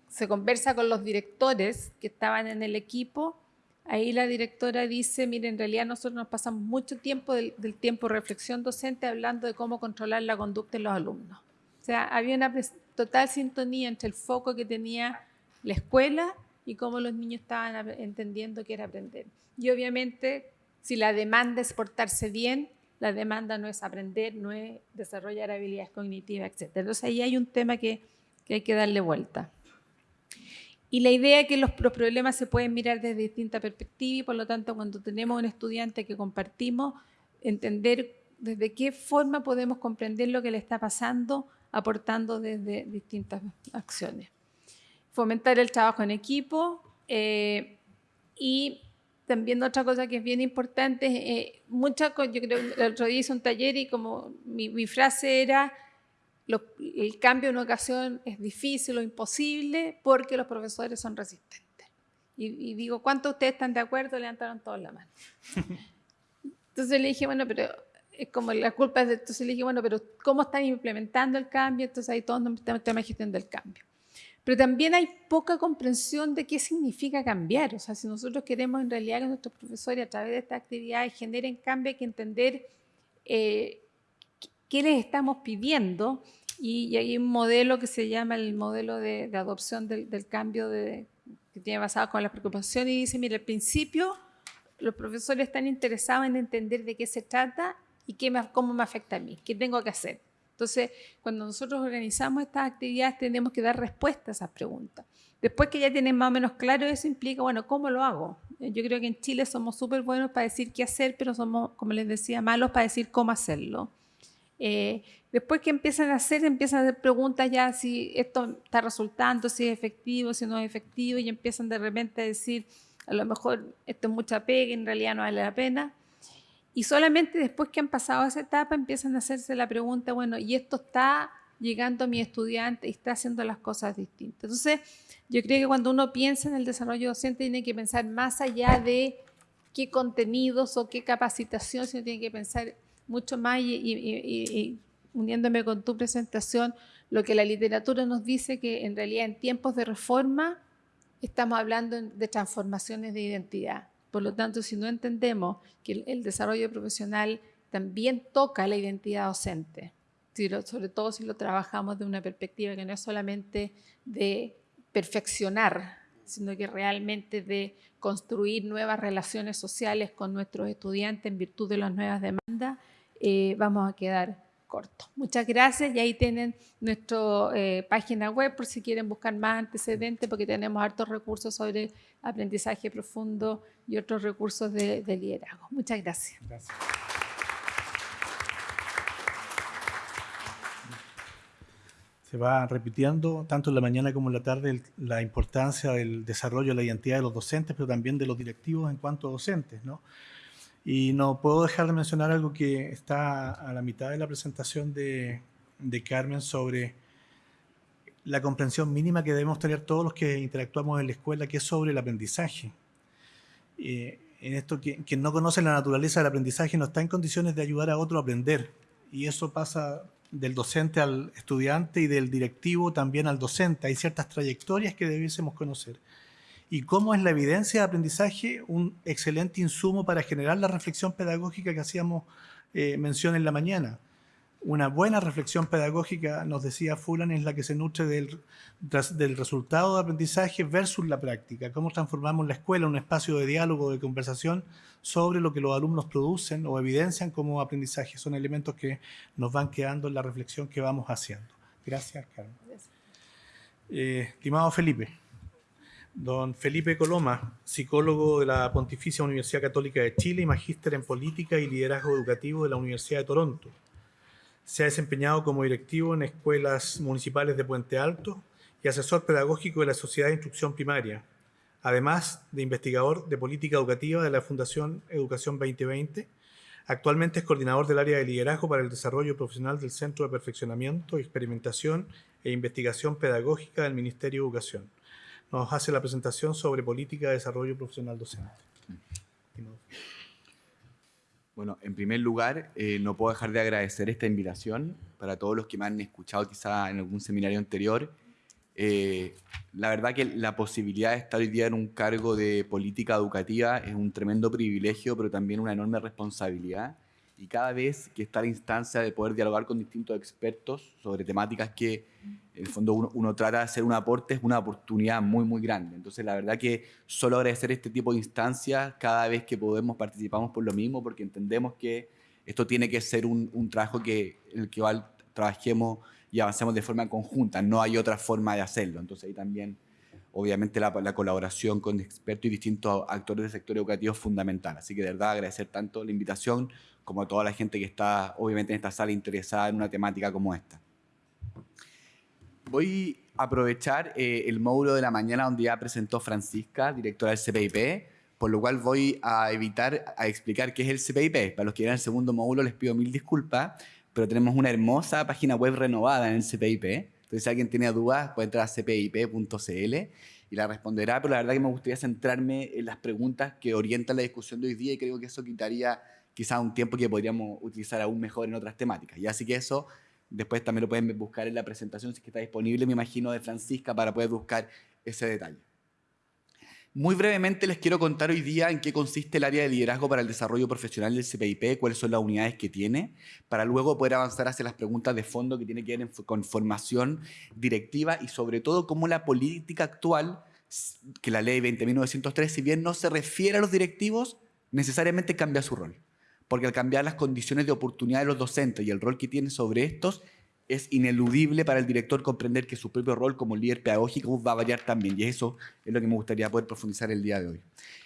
se conversa con los directores que estaban en el equipo, Ahí la directora dice, mire, en realidad nosotros nos pasamos mucho tiempo del, tiempo de reflexión docente hablando de cómo controlar la conducta de los alumnos. O sea, había una total sintonía entre el foco que tenía la escuela y cómo los niños estaban entendiendo que era aprender. Y obviamente, si la demanda es portarse bien, la demanda no es aprender, no es desarrollar habilidades cognitivas, etc. Entonces ahí hay un tema que, que hay que darle vuelta. Y la idea es que los, problemas se pueden mirar desde distintas perspectivas y por lo tanto cuando tenemos un estudiante que compartimos, entender desde qué forma podemos comprender lo que le está pasando aportando desde distintas acciones. Fomentar el trabajo en equipo eh, y también otra cosa que es bien importante, eh, mucha, yo creo el otro día hice un taller y como mi, frase era, el cambio en ocasión es difícil o imposible porque los profesores son resistentes. Y, y digo, ¿cuántos de ustedes están de acuerdo? Levantaron todos la mano. Entonces le dije, bueno, pero es como la culpa es de, entonces le dije, bueno, pero ¿cómo están implementando el cambio? Entonces ahí todos estamos tema de gestión del cambio. Pero también hay poca comprensión de qué significa cambiar. O sea, si nosotros queremos en realidad que nuestros profesores a través de estas actividades generen cambio, hay que entender eh, qué les estamos pidiendo. Y, hay un modelo que se llama el modelo de, adopción del, del cambio de, que tiene basado con la preocupación y dice, mire, al principio los profesores están interesados en entender de qué se trata y qué cómo me afecta a mí, qué tengo que hacer. Entonces, cuando nosotros organizamos estas actividades, tenemos que dar respuesta a esas preguntas. Después que ya tienen más o menos claro eso, implica, bueno, ¿cómo lo hago? Yo creo que en Chile somos súper buenos para decir qué hacer, pero somos, como les decía, malos para decir cómo hacerlo. Eh, después que empiezan a hacer, empiezan a hacer preguntas ya si esto está resultando, si es efectivo, si no es efectivo, y empiezan de repente a decir, a lo mejor esto es mucha pega, en realidad no vale la pena. Y solamente después que han pasado esa etapa empiezan a hacerse la pregunta, bueno, ¿y esto está llegando a mi estudiante y está haciendo las cosas distintas? Entonces, yo creo que cuando uno piensa en el desarrollo docente tiene que pensar más allá de qué contenidos o qué capacitación, sino tiene que pensar mucho más y, uniéndome con tu presentación, lo que la literatura nos dice que en realidad en tiempos de reforma estamos hablando de transformaciones de identidad. Por lo tanto, si no entendemos que el, desarrollo profesional también toca la identidad docente, sobre todo si lo trabajamos de una perspectiva que no es solamente de perfeccionar, sino que realmente de construir nuevas relaciones sociales con nuestros estudiantes en virtud de las nuevas demandas, eh, vamos a quedar cortos. Muchas gracias y ahí tienen nuestra eh, página web por si quieren buscar más antecedentes porque tenemos hartos recursos sobre aprendizaje profundo y otros recursos de, liderazgo. Muchas gracias. Se va repitiendo tanto en la mañana como en la tarde la importancia del desarrollo de la identidad de los docentes, pero también de los directivos en cuanto a docentes. ¿no? Y no puedo dejar de mencionar algo que está a la mitad de la presentación de, Carmen sobre la comprensión mínima que debemos tener todos los que interactuamos en la escuela, que es sobre el aprendizaje. Eh, en esto, quien, no conoce la naturaleza del aprendizaje no está en condiciones de ayudar a otro a aprender. Y eso pasa del docente al estudiante y del directivo también al docente. Hay ciertas trayectorias que debiésemos conocer. Y cómo es la evidencia de aprendizaje un excelente insumo para generar la reflexión pedagógica que hacíamos eh, mención en la mañana una buena reflexión pedagógica, nos decía Fulan, es la que se nutre del, del, resultado de aprendizaje versus la práctica. Cómo transformamos la escuela en un espacio de diálogo, de conversación sobre lo que los alumnos producen o evidencian como aprendizaje. Son elementos que nos van quedando en la reflexión que vamos haciendo. Gracias, Carmen. Eh, estimado Felipe, don Felipe Coloma, psicólogo de la Pontificia Universidad Católica de Chile y magíster en Política y Liderazgo Educativo de la Universidad de Toronto se ha desempeñado como directivo en escuelas municipales de Puente Alto y asesor pedagógico de la Sociedad de Instrucción Primaria, además de investigador de política educativa de la Fundación Educación 2020. Actualmente es coordinador del área de liderazgo para el desarrollo profesional del Centro de Perfeccionamiento, Experimentación e Investigación Pedagógica del Ministerio de Educación. Nos hace la presentación sobre política de desarrollo profesional docente. Bueno, en primer lugar, eh, no puedo dejar de agradecer esta invitación para todos los que me han escuchado quizá en algún seminario anterior. Eh, la verdad que la posibilidad de estar hoy día en un cargo de política educativa es un tremendo privilegio, pero también una enorme responsabilidad y cada vez que está la instancia de poder dialogar con distintos expertos sobre temáticas que en el fondo uno, trata de hacer un aporte es una oportunidad muy, muy grande. Entonces, la verdad que solo agradecer este tipo de instancias cada vez que podemos participamos por lo mismo, porque entendemos que esto tiene que ser un, un trabajo que, en el que trabajemos y avancemos de forma conjunta. No hay otra forma de hacerlo. Entonces, ahí también obviamente la, la, colaboración con expertos y distintos actores del sector educativo es fundamental. Así que de verdad agradecer tanto la invitación como toda la gente que está obviamente en esta sala interesada en una temática como esta. Voy a aprovechar eh, el módulo de la mañana donde ya presentó Francisca, directora del CPIP, por lo cual voy a evitar a explicar qué es el CPIP. Para los que en el segundo módulo les pido mil disculpas, pero tenemos una hermosa página web renovada en el CPIP. Entonces, si alguien tiene dudas, puede entrar a cpip.cl y la responderá, pero la verdad que me gustaría centrarme en las preguntas que orientan la discusión de hoy día y creo que eso quitaría quizá un tiempo que podríamos utilizar aún mejor en otras temáticas. Y así que eso Después también lo pueden buscar en la presentación, si es que está disponible, me imagino, de Francisca, para poder buscar ese detalle. Muy brevemente les quiero contar hoy día en qué consiste el área de liderazgo para el desarrollo profesional del CPIP, cuáles son las unidades que tiene, para luego poder avanzar hacia las preguntas de fondo que tienen que ver con formación directiva y sobre todo cómo la política actual, que la ley 20.903, si bien no se refiere a los directivos, necesariamente cambia su rol porque al cambiar las condiciones de oportunidad de los docentes y el rol que tienen sobre estos, es ineludible para el director comprender que su propio rol como líder pedagógico va a variar también, y eso es lo que me gustaría poder profundizar el día de hoy.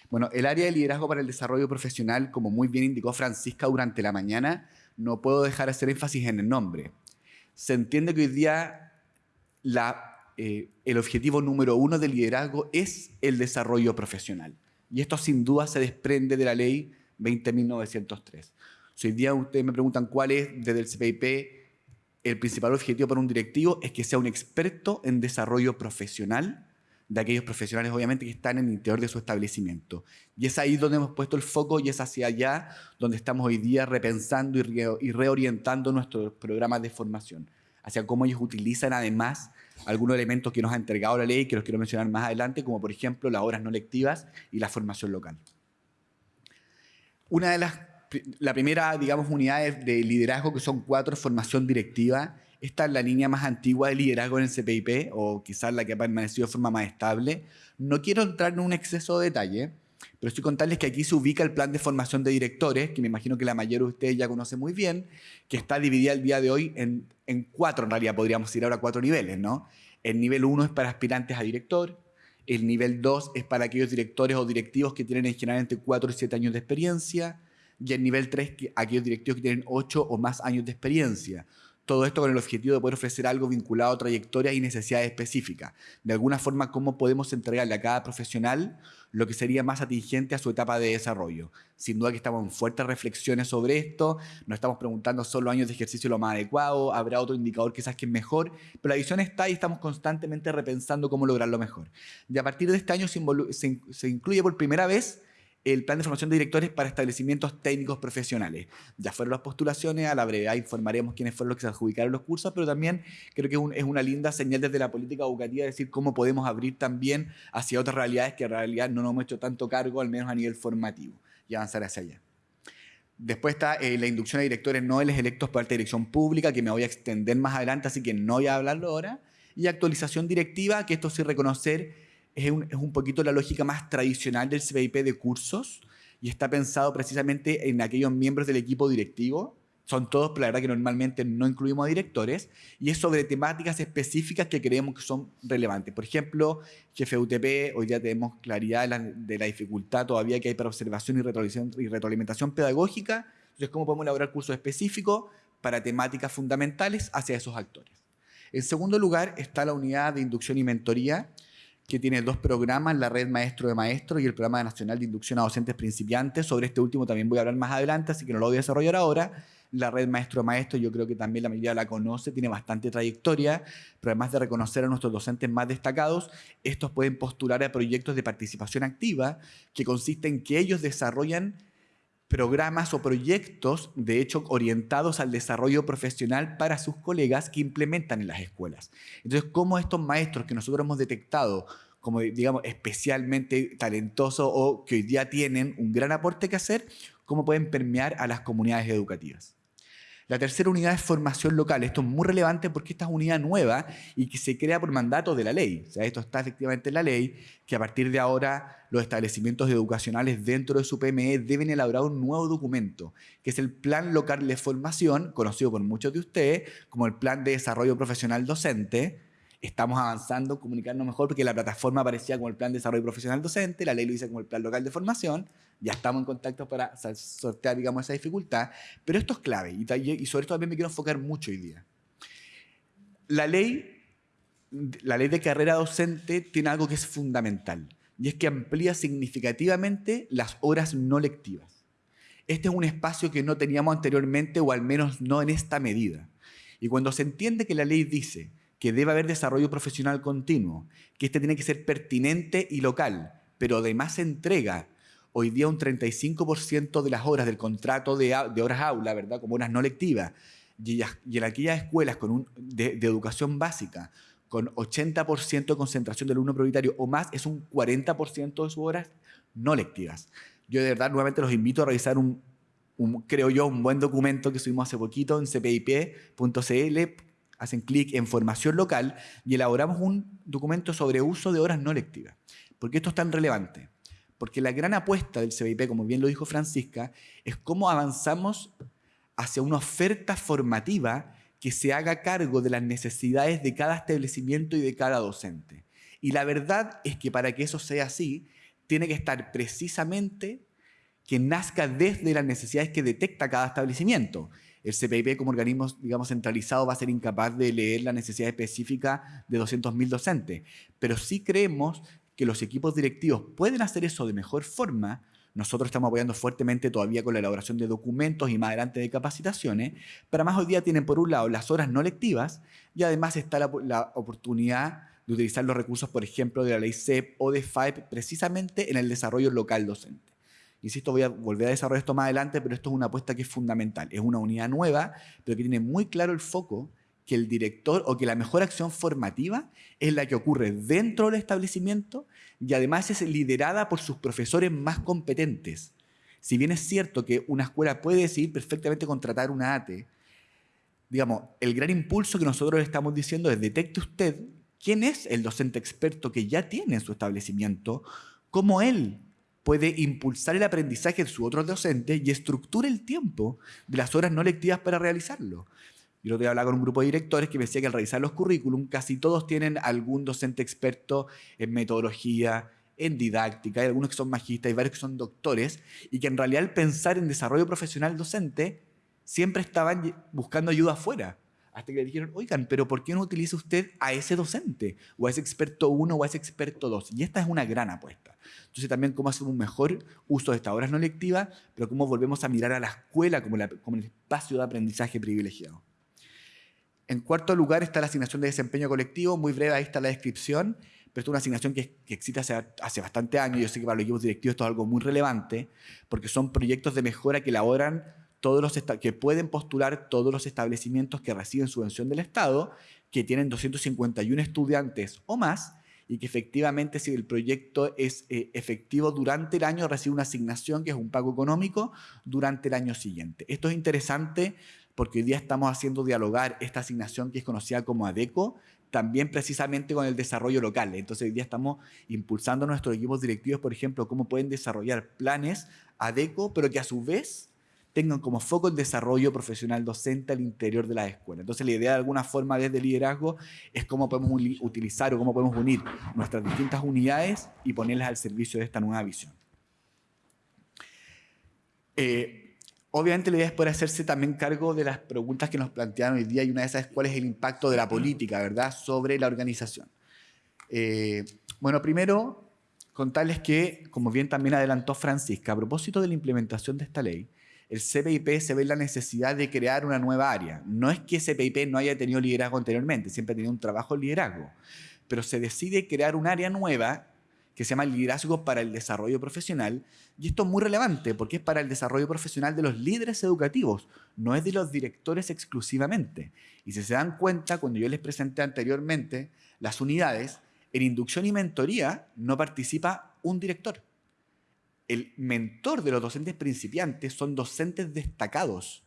Bueno, el área de liderazgo para el desarrollo profesional, como muy bien indicó Francisca durante la mañana, no puedo dejar de hacer énfasis en el nombre. Se entiende que hoy día eh, el objetivo número uno del liderazgo es el desarrollo profesional. Y esto sin duda se desprende de la ley 20.903. Si hoy día ustedes me preguntan cuál es desde el CPIP el principal objetivo para un directivo, es que sea un experto en desarrollo profesional de aquellos profesionales, obviamente, que están en el interior de su establecimiento. Y es ahí donde hemos puesto el foco y es hacia allá donde estamos hoy día repensando y, reorientando nuestros programas de formación, hacia cómo ellos utilizan además algunos elementos que nos ha entregado la ley, que los quiero mencionar más adelante, como por ejemplo las horas no lectivas y la formación local. Una de las, la primera, digamos, unidades de liderazgo, que son cuatro, formación directiva. Esta es la línea más antigua de liderazgo en el CPIP, o quizás la que ha permanecido de forma más estable. No quiero entrar en un exceso de detalle, pero estoy contarles que aquí se ubica el plan de formación de directores, que me imagino que la mayoría de ustedes ya conoce muy bien, que está dividida el día de hoy en, en cuatro, en realidad podríamos ir ahora cuatro niveles, ¿no? El nivel uno es para aspirantes a director, el nivel 2 es para aquellos directores o directivos que tienen generalmente 4 y 7 años de experiencia. Y el nivel 3, aquellos directivos que tienen 8 o más años de experiencia. Todo esto con el objetivo de poder ofrecer algo vinculado a trayectorias y necesidades específicas. De alguna forma, cómo podemos entregarle a cada profesional lo que sería más atingente a su etapa de desarrollo. Sin duda que estamos en fuertes reflexiones sobre esto, nos estamos preguntando solo años de ejercicio lo más adecuado, habrá otro indicador quizás que es mejor, pero la visión está y estamos constantemente repensando cómo lograrlo mejor. Y a partir de este año se incluye por primera vez el plan de formación de directores para establecimientos técnicos profesionales. Ya fueron las postulaciones, a la brevedad informaremos quiénes fueron los que se adjudicaron los cursos, pero también creo que es, una linda señal desde la política educativa decir cómo podemos abrir también hacia otras realidades que en realidad no nos hemos hecho tanto cargo, al menos a nivel formativo, y avanzar hacia allá. Después está eh, la inducción a directores noveles electos por alta dirección pública, que me voy a extender más adelante, así que no voy a hablarlo ahora. Y actualización directiva, que esto sí reconocer es un, poquito la lógica más tradicional del CPIP de cursos y está pensado precisamente en aquellos miembros del equipo directivo. Son todos, pero la verdad que normalmente no incluimos directores, y es sobre temáticas específicas que creemos que son relevantes. Por ejemplo, jefe UTP, hoy ya tenemos claridad de la, dificultad todavía que hay para observación y y retroalimentación pedagógica. Entonces, ¿cómo podemos elaborar cursos específicos para temáticas fundamentales hacia esos actores? En segundo lugar está la unidad de inducción y mentoría, que tiene dos programas, la Red Maestro de Maestros y el Programa Nacional de Inducción a Docentes Principiantes. Sobre este último también voy a hablar más adelante, así que no lo voy a desarrollar ahora. La Red Maestro de Maestros, yo creo que también la mayoría la conoce, tiene bastante trayectoria, pero además de reconocer a nuestros docentes más destacados, estos pueden postular a proyectos de participación activa, que consiste en que ellos desarrollan programas o proyectos, de hecho, orientados al desarrollo profesional para sus colegas que implementan en las escuelas. Entonces, ¿cómo estos maestros que nosotros hemos detectado como, digamos, especialmente talentosos o que hoy día tienen un gran aporte que hacer, cómo pueden permear a las comunidades educativas? La tercera unidad es formación local. Esto es muy relevante porque esta es unidad nueva y que se crea por mandato de la ley. O sea, esto está efectivamente en la ley, que a partir de ahora los establecimientos educacionales dentro de su PME deben elaborar un nuevo documento, que es el Plan Local de Formación, conocido por muchos de ustedes como el Plan de Desarrollo Profesional Docente, estamos avanzando, comunicarnos mejor, porque la plataforma aparecía como el Plan de Desarrollo Profesional Docente, la ley lo dice como el Plan Local de Formación, ya estamos en contacto para sortear, digamos, esa dificultad, pero esto es clave, y, y sobre esto también me quiero enfocar mucho hoy día. La ley, la ley de carrera docente tiene algo que es fundamental, y es que amplía significativamente las horas no lectivas. Este es un espacio que no teníamos anteriormente, o al menos no en esta medida. Y cuando se entiende que la ley dice que debe haber desarrollo profesional continuo, que este tiene que ser pertinente y local, pero además entrega hoy día un 35% de las horas del contrato de, horas aula, ¿verdad? Como horas no lectivas, y, en aquellas escuelas con un, de, educación básica, con 80% de concentración del alumno prioritario o más, es un 40% de sus horas no lectivas. Yo de verdad nuevamente los invito a revisar un, un, creo yo, un buen documento que subimos hace poquito en cpip.cl hacen clic en formación local y elaboramos un documento sobre uso de horas no lectivas. ¿Por qué esto es tan relevante? Porque la gran apuesta del CBIP, como bien lo dijo Francisca, es cómo avanzamos hacia una oferta formativa que se haga cargo de las necesidades de cada establecimiento y de cada docente. Y la verdad es que para que eso sea así, tiene que estar precisamente que nazca desde las necesidades que detecta cada establecimiento el CPIP como organismo digamos, centralizado va a ser incapaz de leer la necesidad específica de 200.000 docentes. Pero sí creemos que los equipos directivos pueden hacer eso de mejor forma. Nosotros estamos apoyando fuertemente todavía con la elaboración de documentos y más adelante de capacitaciones, pero más hoy día tienen por un lado las horas no lectivas y además está la, oportunidad de utilizar los recursos, por ejemplo, de la ley CEP o de FAIP precisamente en el desarrollo local docente. Insisto, voy a volver a desarrollar esto más adelante, pero esto es una apuesta que es fundamental. Es una unidad nueva, pero que tiene muy claro el foco que el director o que la mejor acción formativa es la que ocurre dentro del establecimiento y además es liderada por sus profesores más competentes. Si bien es cierto que una escuela puede decidir perfectamente contratar una ATE, digamos, el gran impulso que nosotros estamos diciendo es detecte usted quién es el docente experto que ya tiene en su establecimiento, cómo él puede impulsar el aprendizaje de sus otros docentes y estructura el tiempo de las horas no lectivas para realizarlo. Yo lo voy a hablar con un grupo de directores que me decía que al revisar los currículum casi todos tienen algún docente experto en metodología, en didáctica, hay algunos que son magistas, hay varios que son doctores, y que en realidad al pensar en desarrollo profesional docente siempre estaban buscando ayuda afuera. Hasta que le dijeron, oigan, pero ¿por qué no utiliza usted a ese docente? O a ese experto 1 o a ese experto 2. Y esta es una gran apuesta. Entonces también cómo hacemos un mejor uso de estas horas no lectivas, pero cómo volvemos a mirar a la escuela como, como el espacio de aprendizaje privilegiado. En cuarto lugar está la asignación de desempeño colectivo. Muy breve, ahí está la descripción. Pero es una asignación que, existe hace, hace, bastante años. Yo sé que para los equipos directivos esto es algo muy relevante, porque son proyectos de mejora que elaboran todos los que pueden postular todos los establecimientos que reciben subvención del Estado, que tienen 251 estudiantes o más, y que efectivamente si el proyecto es eh, efectivo durante el año, recibe una asignación que es un pago económico durante el año siguiente. Esto es interesante porque hoy día estamos haciendo dialogar esta asignación que es conocida como ADECO, también precisamente con el desarrollo local. Entonces hoy día estamos impulsando a nuestros equipos directivos, por ejemplo, cómo pueden desarrollar planes ADECO, pero que a su vez tengan como foco el desarrollo profesional docente al interior de la escuela. Entonces la idea de alguna forma desde liderazgo es cómo podemos utilizar o cómo podemos unir nuestras distintas unidades y ponerlas al servicio de esta nueva visión. Eh, obviamente la idea es poder hacerse también cargo de las preguntas que nos plantearon hoy día y una de esas es cuál es el impacto de la política ¿verdad? sobre la organización. Eh, bueno, primero contarles que, como bien también adelantó Francisca, a propósito de la implementación de esta ley, el CPIP se ve la necesidad de crear una nueva área. No es que CPIP no haya tenido liderazgo anteriormente, siempre ha tenido un trabajo de liderazgo, pero se decide crear un área nueva que se llama liderazgo para el desarrollo profesional. Y esto es muy relevante porque es para el desarrollo profesional de los líderes educativos, no es de los directores exclusivamente. Y si se dan cuenta, cuando yo les presenté anteriormente las unidades, en inducción y mentoría no participa un director el mentor de los docentes principiantes son docentes destacados,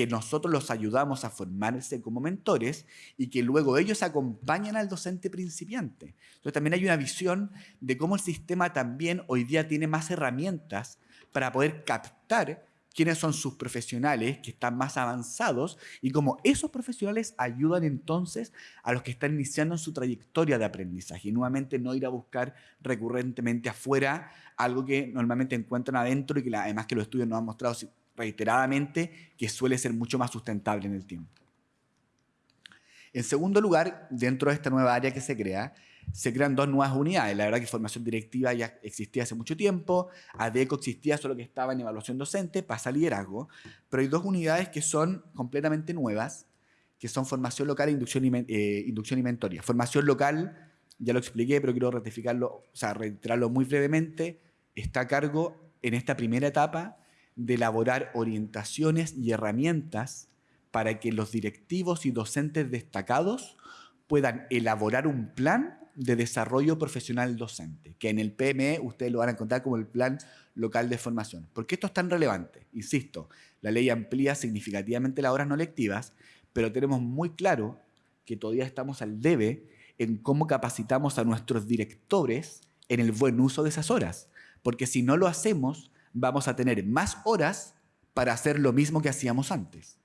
que nosotros los ayudamos a formarse como mentores y que luego ellos acompañan al docente principiante. Entonces también hay una visión de cómo el sistema también hoy día tiene más herramientas para poder captar quiénes son sus profesionales que están más avanzados y cómo esos profesionales ayudan entonces a los que están iniciando en su trayectoria de aprendizaje y nuevamente no ir a buscar recurrentemente afuera algo que normalmente encuentran adentro y que además que los estudios nos han mostrado reiteradamente que suele ser mucho más sustentable en el tiempo. En segundo lugar, dentro de esta nueva área que se crea, se crean dos nuevas unidades. La verdad que formación directiva ya existía hace mucho tiempo, ADECO existía, solo que estaba en evaluación docente, pasa liderazgo, pero hay dos unidades que son completamente nuevas, que son formación local e inducción y, eh, inducción y. Formación local, ya lo expliqué, pero quiero ratificarlo, o sea, reiterarlo muy brevemente, está a cargo en esta primera etapa de elaborar orientaciones y herramientas para que los directivos y docentes destacados puedan elaborar un plan de desarrollo profesional docente, que en el PME ustedes lo van a encontrar como el Plan Local de Formación. ¿Por qué esto es tan relevante? Insisto, la ley amplía significativamente las horas no lectivas, pero tenemos muy claro que todavía estamos al debe en cómo capacitamos a nuestros directores en el buen uso de esas horas. Porque si no lo hacemos, vamos a tener más horas para hacer lo mismo que hacíamos antes.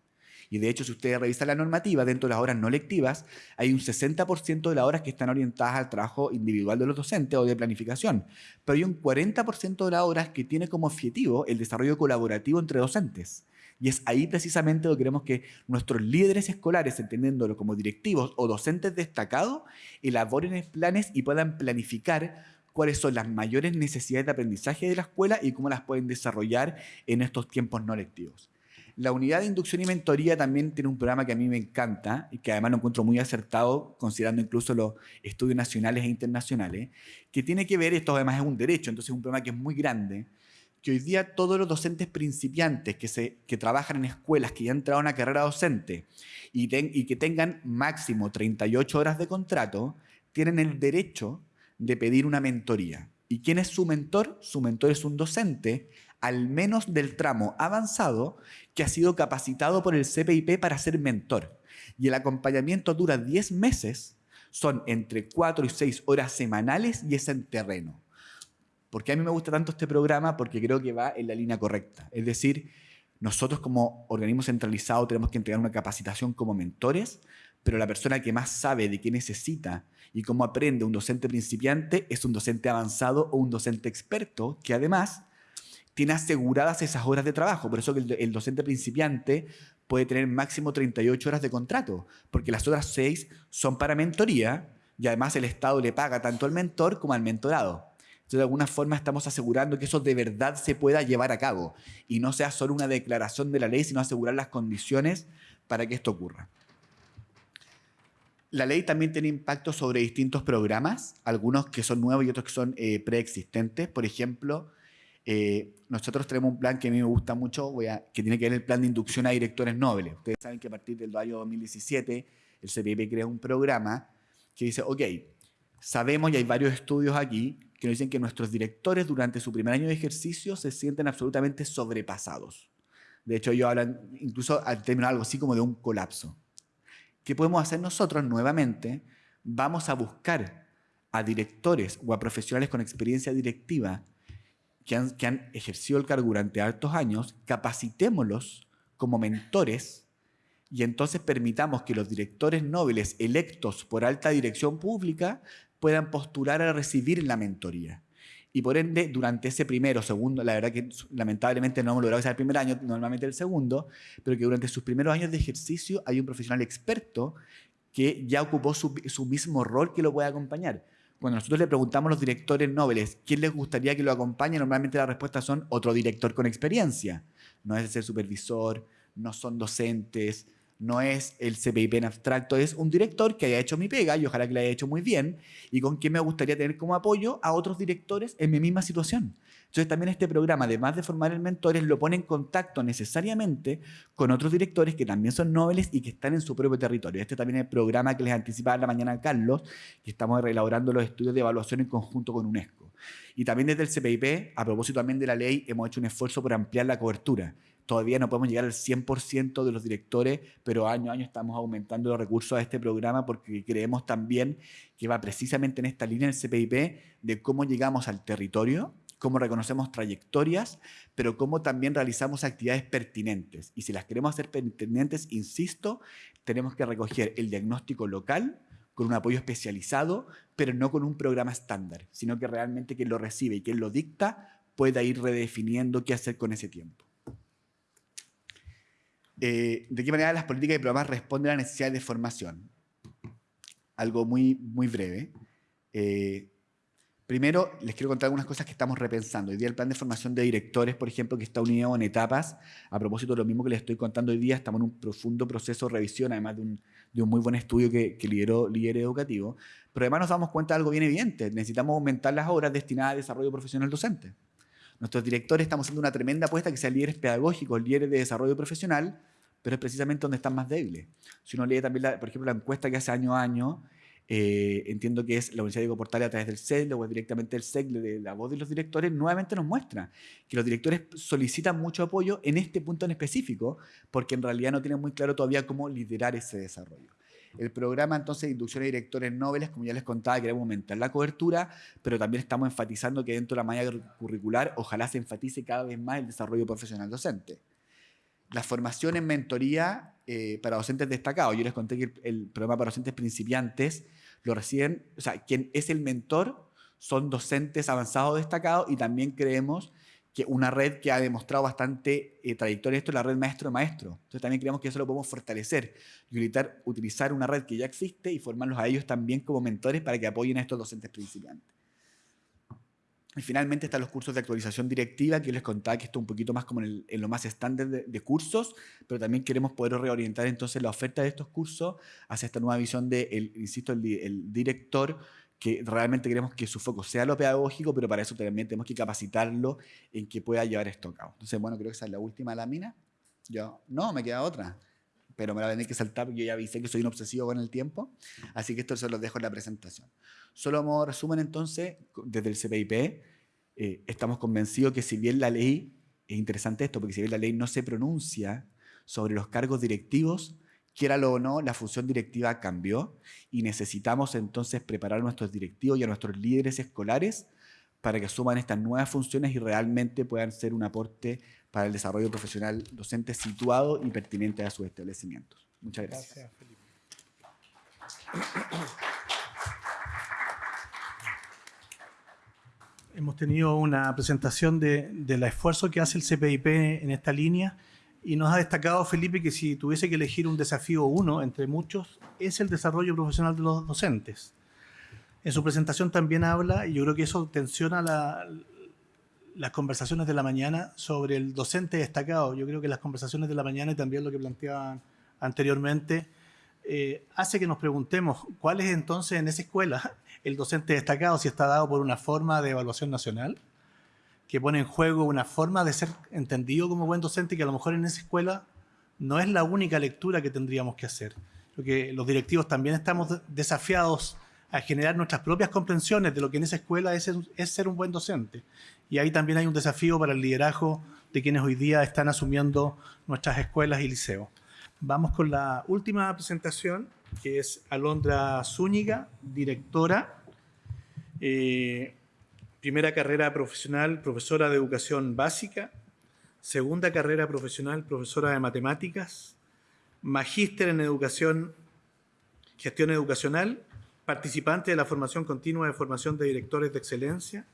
Y de hecho, si ustedes revisan la normativa, dentro de las horas no lectivas, hay un 60% de las horas que están orientadas al trabajo individual de los docentes o de planificación. Pero hay un 40% de las horas que tiene como objetivo el desarrollo colaborativo entre docentes. Y es ahí precisamente donde queremos que nuestros líderes escolares, entendiéndolo como directivos o docentes destacados, elaboren planes y puedan planificar cuáles son las mayores necesidades de aprendizaje de la escuela y cómo las pueden desarrollar en estos tiempos no lectivos. La unidad de inducción y mentoría también tiene un programa que a mí me encanta y que además lo encuentro muy acertado, considerando incluso los estudios nacionales e internacionales, que tiene que ver, esto además es un derecho, entonces es un programa que es muy grande, que hoy día todos los docentes principiantes que, se, que trabajan en escuelas, que ya han entrado a una carrera docente y, y que tengan máximo 38 horas de contrato, tienen el derecho de pedir una mentoría. ¿Y quién es su mentor? Su mentor es un docente al menos del tramo avanzado que ha sido capacitado por el CPIP para ser mentor. Y el acompañamiento dura 10 meses, son entre 4 y 6 horas semanales y es en terreno. ¿Por qué a mí me gusta tanto este programa? Porque creo que va en la línea correcta. Es decir, nosotros como organismo centralizado tenemos que entregar una capacitación como mentores, pero la persona que más sabe de qué necesita y cómo aprende un docente principiante es un docente avanzado o un docente experto que además tiene aseguradas esas horas de trabajo. Por eso que el, docente principiante puede tener máximo 38 horas de contrato, porque las otras 6 son para mentoría y además el Estado le paga tanto al mentor como al mentorado. Entonces, de alguna forma estamos asegurando que eso de verdad se pueda llevar a cabo y no sea solo una declaración de la ley, sino asegurar las condiciones para que esto ocurra. La ley también tiene impacto sobre distintos programas, algunos que son nuevos y otros que son eh, preexistentes. Por ejemplo, eh, nosotros tenemos un plan que a mí me gusta mucho, voy a, que tiene que ver el plan de inducción a directores nobles. Ustedes saben que a partir del año 2017 el CPP crea un programa que dice, ok, sabemos y hay varios estudios aquí que nos dicen que nuestros directores durante su primer año de ejercicio se sienten absolutamente sobrepasados. De hecho, ellos hablan incluso al término algo así como de un colapso. ¿Qué podemos hacer nosotros nuevamente? Vamos a buscar a directores o a profesionales con experiencia directiva que han, ejercido el cargo durante altos años, capacitémoslos como mentores y entonces permitamos que los directores nobles electos por alta dirección pública puedan postular a recibir la mentoría. Y por ende, durante ese primero, segundo, la verdad que lamentablemente no hemos logrado que el primer año, normalmente el segundo, pero que durante sus primeros años de ejercicio hay un profesional experto que ya ocupó su, su mismo rol que lo puede acompañar. Cuando nosotros le preguntamos a los directores nobles quién les gustaría que lo acompañe, normalmente la respuesta son otro director con experiencia. No es el supervisor, no son docentes, no es el CPIP en abstracto, es un director que haya hecho mi pega y ojalá que la haya hecho muy bien y con quien me gustaría tener como apoyo a otros directores en mi misma situación. Entonces también este programa, además de formar el mentores, lo pone en contacto necesariamente con otros directores que también son nobles y que están en su propio territorio. Este también es el programa que les anticipaba la mañana Carlos, que estamos reelaborando los estudios de evaluación en conjunto con UNESCO. Y también desde el CPIP, a propósito también de la ley, hemos hecho un esfuerzo por ampliar la cobertura. Todavía no podemos llegar al 100% de los directores, pero año a año estamos aumentando los recursos a este programa porque creemos también que va precisamente en esta línea del CPIP de cómo llegamos al territorio, cómo reconocemos trayectorias, pero cómo también realizamos actividades pertinentes. Y si las queremos hacer pertinentes, insisto, tenemos que recoger el diagnóstico local con un apoyo especializado, pero no con un programa estándar, sino que realmente quien lo recibe y quien lo dicta pueda ir redefiniendo qué hacer con ese tiempo. Eh, ¿De qué manera las políticas y programas responden a la necesidad de formación? Algo muy, muy breve. Eh, Primero, les quiero contar algunas cosas que estamos repensando. Hoy día el plan de formación de directores, por ejemplo, que está unido en etapas. A propósito de lo mismo que les estoy contando hoy día, estamos en un profundo proceso de revisión, además de un, muy buen estudio que, lideró Líder Educativo. Pero además nos damos cuenta de algo bien evidente. Necesitamos aumentar las horas destinadas a desarrollo profesional docente. Nuestros directores estamos haciendo una tremenda apuesta que sean líderes pedagógicos, líderes de desarrollo profesional, pero es precisamente donde están más débiles. Si uno lee también, por ejemplo, la encuesta que hace año a año, eh, entiendo que es la Universidad de Portal a través del CEL o directamente el CEL de la voz de los directores, nuevamente nos muestra que los directores solicitan mucho apoyo en este punto en específico, porque en realidad no tienen muy claro todavía cómo liderar ese desarrollo. El programa entonces de inducción de directores nobles, como ya les contaba, queremos aumentar la cobertura, pero también estamos enfatizando que dentro de la malla curricular ojalá se enfatice cada vez más el desarrollo profesional docente. La formación en mentoría eh, para docentes destacados. Yo les conté que el, programa para docentes principiantes lo reciben, o sea, quien es el mentor son docentes avanzados destacados y también creemos que una red que ha demostrado bastante eh, trayectoria esto es la red maestro maestro. Entonces también creemos que eso lo podemos fortalecer y utilizar, una red que ya existe y formarlos a ellos también como mentores para que apoyen a estos docentes principiantes. Y finalmente están los cursos de actualización directiva, que les contaba que esto es un poquito más como en, lo más estándar de, cursos, pero también queremos poder reorientar entonces la oferta de estos cursos hacia esta nueva visión de, el, insisto, el, director, que realmente queremos que su foco sea lo pedagógico, pero para eso también tenemos que capacitarlo en que pueda llevar esto a cabo. Entonces, bueno, creo que esa es la última lámina. Yo, no, me queda otra, pero me la voy a que saltar porque yo ya avisé que soy un obsesivo con el tiempo, así que esto se los dejo en la presentación. Solo modo resumen entonces, desde el CPIP, eh, estamos convencidos que si bien la ley, es interesante esto, porque si bien la ley no se pronuncia sobre los cargos directivos, quiera o no, la función directiva cambió y necesitamos entonces preparar a nuestros directivos y a nuestros líderes escolares para que asuman estas nuevas funciones y realmente puedan ser un aporte para el desarrollo profesional docente situado y pertinente a sus establecimientos. Muchas gracias. Hemos tenido una presentación de, del esfuerzo que hace el CPIP en esta línea y nos ha destacado Felipe que si tuviese que elegir un desafío uno entre muchos, es el desarrollo profesional de los docentes. En su presentación también habla, y yo creo que eso tensiona las conversaciones de la mañana sobre el docente destacado. Yo creo que las conversaciones de la mañana y también lo que planteaban anteriormente, eh, hace que nos preguntemos cuál es entonces en esa escuela el docente destacado, si está dado por una forma de evaluación nacional, que pone en juego una forma de ser entendido como buen docente que a lo mejor en esa escuela no es la única lectura que tendríamos que hacer. Porque los directivos también estamos desafiados a generar nuestras propias comprensiones de lo que en esa escuela es, es ser un buen docente. Y ahí también hay un desafío para el liderazgo de quienes hoy día están asumiendo nuestras escuelas y liceos. Vamos con la última presentación, que es Alondra Zúñiga, directora, eh, primera carrera profesional, profesora de educación básica, segunda carrera profesional, profesora de matemáticas, magíster en educación, gestión educacional, participante de la formación continua de formación de directores de excelencia,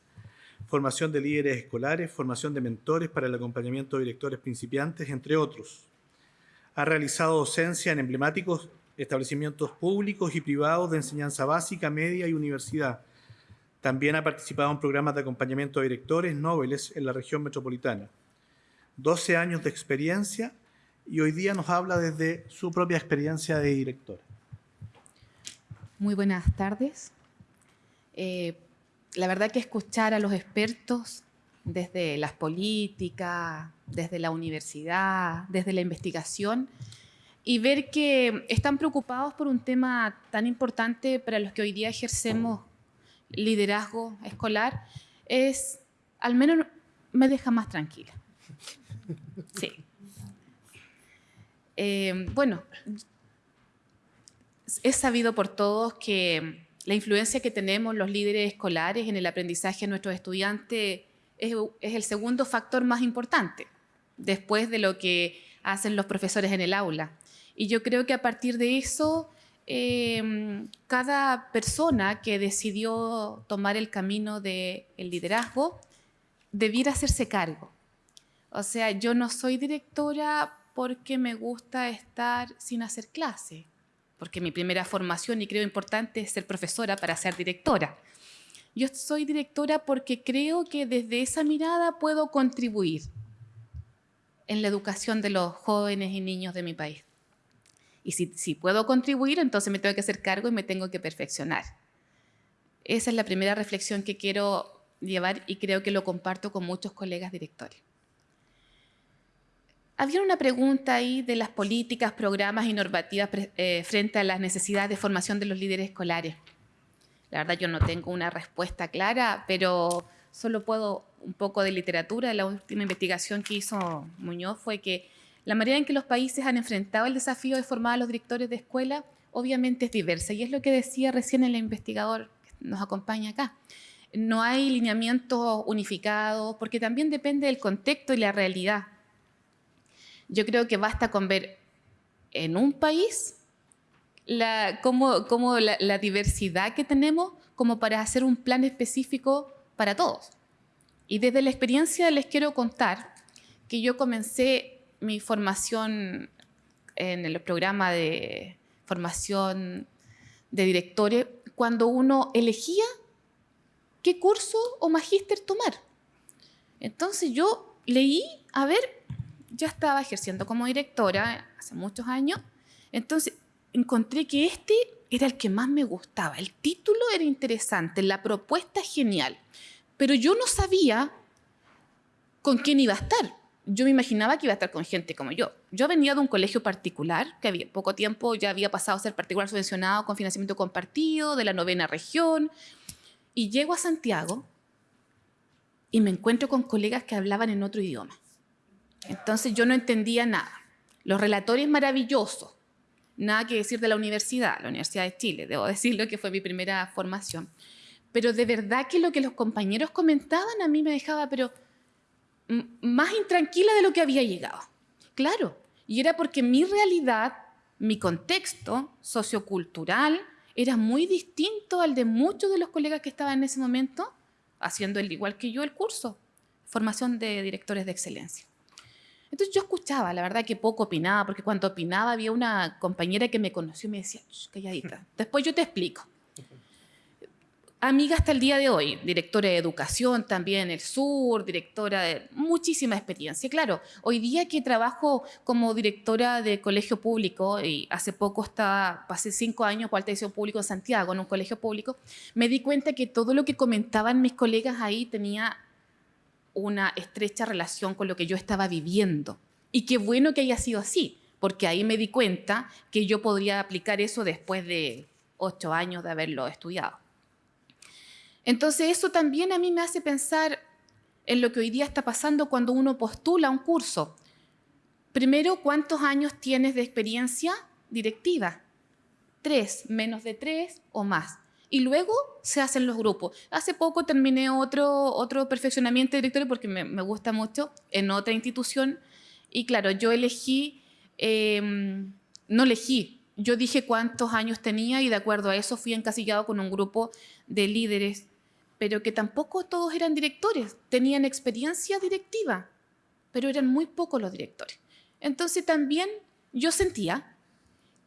formación de líderes escolares, formación de mentores para el acompañamiento de directores principiantes, entre otros. Ha realizado docencia en emblemáticos establecimientos públicos y privados de enseñanza básica, media y universidad. También ha participado en programas de acompañamiento de directores nobles en la región metropolitana. 12 años de experiencia y hoy día nos habla desde su propia experiencia de directora. Muy buenas tardes. Eh, la verdad que escuchar a los expertos desde las políticas, desde la universidad, desde la investigación, y ver que están preocupados por un tema tan importante para los que hoy día ejercemos liderazgo escolar, es, al menos me deja más tranquila. Sí. Eh, bueno, es sabido por todos que la influencia que tenemos los líderes escolares en el aprendizaje de nuestros estudiantes es, es el segundo factor más importante, después de lo que hacen los profesores en el aula. Y yo creo que a partir de eso, eh, cada persona que decidió tomar el camino del liderazgo debiera hacerse cargo. O sea, yo no soy directora porque me gusta estar sin hacer clase, porque mi primera formación y creo importante es ser profesora para ser directora. Yo soy directora porque creo que desde esa mirada puedo contribuir en la educación de los jóvenes y niños de mi país. Y si, puedo contribuir, entonces me tengo que hacer cargo y me tengo que perfeccionar. Esa es la primera reflexión que quiero llevar y creo que lo comparto con muchos colegas directores. Había una pregunta ahí de las políticas, programas y normativas eh, frente a las necesidades de formación de los líderes escolares. La verdad yo no tengo una respuesta clara, pero solo puedo un poco de literatura. La última investigación que hizo Muñoz fue que la manera en que los países han enfrentado el desafío de formar a los directores de escuela obviamente es diversa y es lo que decía recién el investigador que nos acompaña acá. No hay lineamientos unificados porque también depende del contexto y la realidad. Yo creo que basta con ver en un país la, la diversidad que tenemos como para hacer un plan específico para todos. Y desde la experiencia les quiero contar que yo comencé mi formación en el programa de formación de directores cuando uno elegía qué curso o magíster tomar. Entonces yo leí, a ver, ya estaba ejerciendo como directora hace muchos años, entonces encontré que este era el que más me gustaba, el título era interesante, la propuesta genial, pero yo no sabía con quién iba a estar yo me imaginaba que iba a estar con gente como yo. Yo venía de un colegio particular, que había poco tiempo ya había pasado a ser particular subvencionado con financiamiento compartido, de la novena región, y llego a Santiago y me encuentro con colegas que hablaban en otro idioma. Entonces yo no entendía nada. Los relatores maravillosos, nada que decir de la universidad, la Universidad de Chile, debo decirlo que fue mi primera formación. Pero de verdad que lo que los compañeros comentaban a mí me dejaba, pero más intranquila de lo que había llegado. Claro, y era porque mi realidad, mi contexto sociocultural era muy distinto al de muchos de los colegas que estaban en ese momento haciendo el igual que yo el curso, formación de directores de excelencia. Entonces yo escuchaba, la verdad que poco opinaba, porque cuando opinaba había una compañera que me conoció y me decía, calladita, después yo te explico amiga hasta el día de hoy, directora de educación también en el sur, directora de muchísima experiencia. Claro, hoy día que trabajo como directora de colegio público y hace poco pasé cinco años por alta público en Santiago, en un colegio público, me di cuenta que todo lo que comentaban mis colegas ahí tenía una estrecha relación con lo que yo estaba viviendo. Y qué bueno que haya sido así, porque ahí me di cuenta que yo podría aplicar eso después de ocho años de haberlo estudiado. Entonces eso también a mí me hace pensar en lo que hoy día está pasando cuando uno postula un curso. Primero, ¿cuántos años tienes de experiencia directiva? Tres, menos de tres o más. Y luego se hacen los grupos. Hace poco terminé otro, otro perfeccionamiento de directorio porque me, gusta mucho en otra institución. Y claro, yo elegí, em, no elegí, yo dije cuántos años tenía y de acuerdo a eso fui encasillado con un grupo de líderes pero que tampoco todos eran directores, tenían experiencia directiva, pero eran muy pocos los directores. Entonces también yo sentía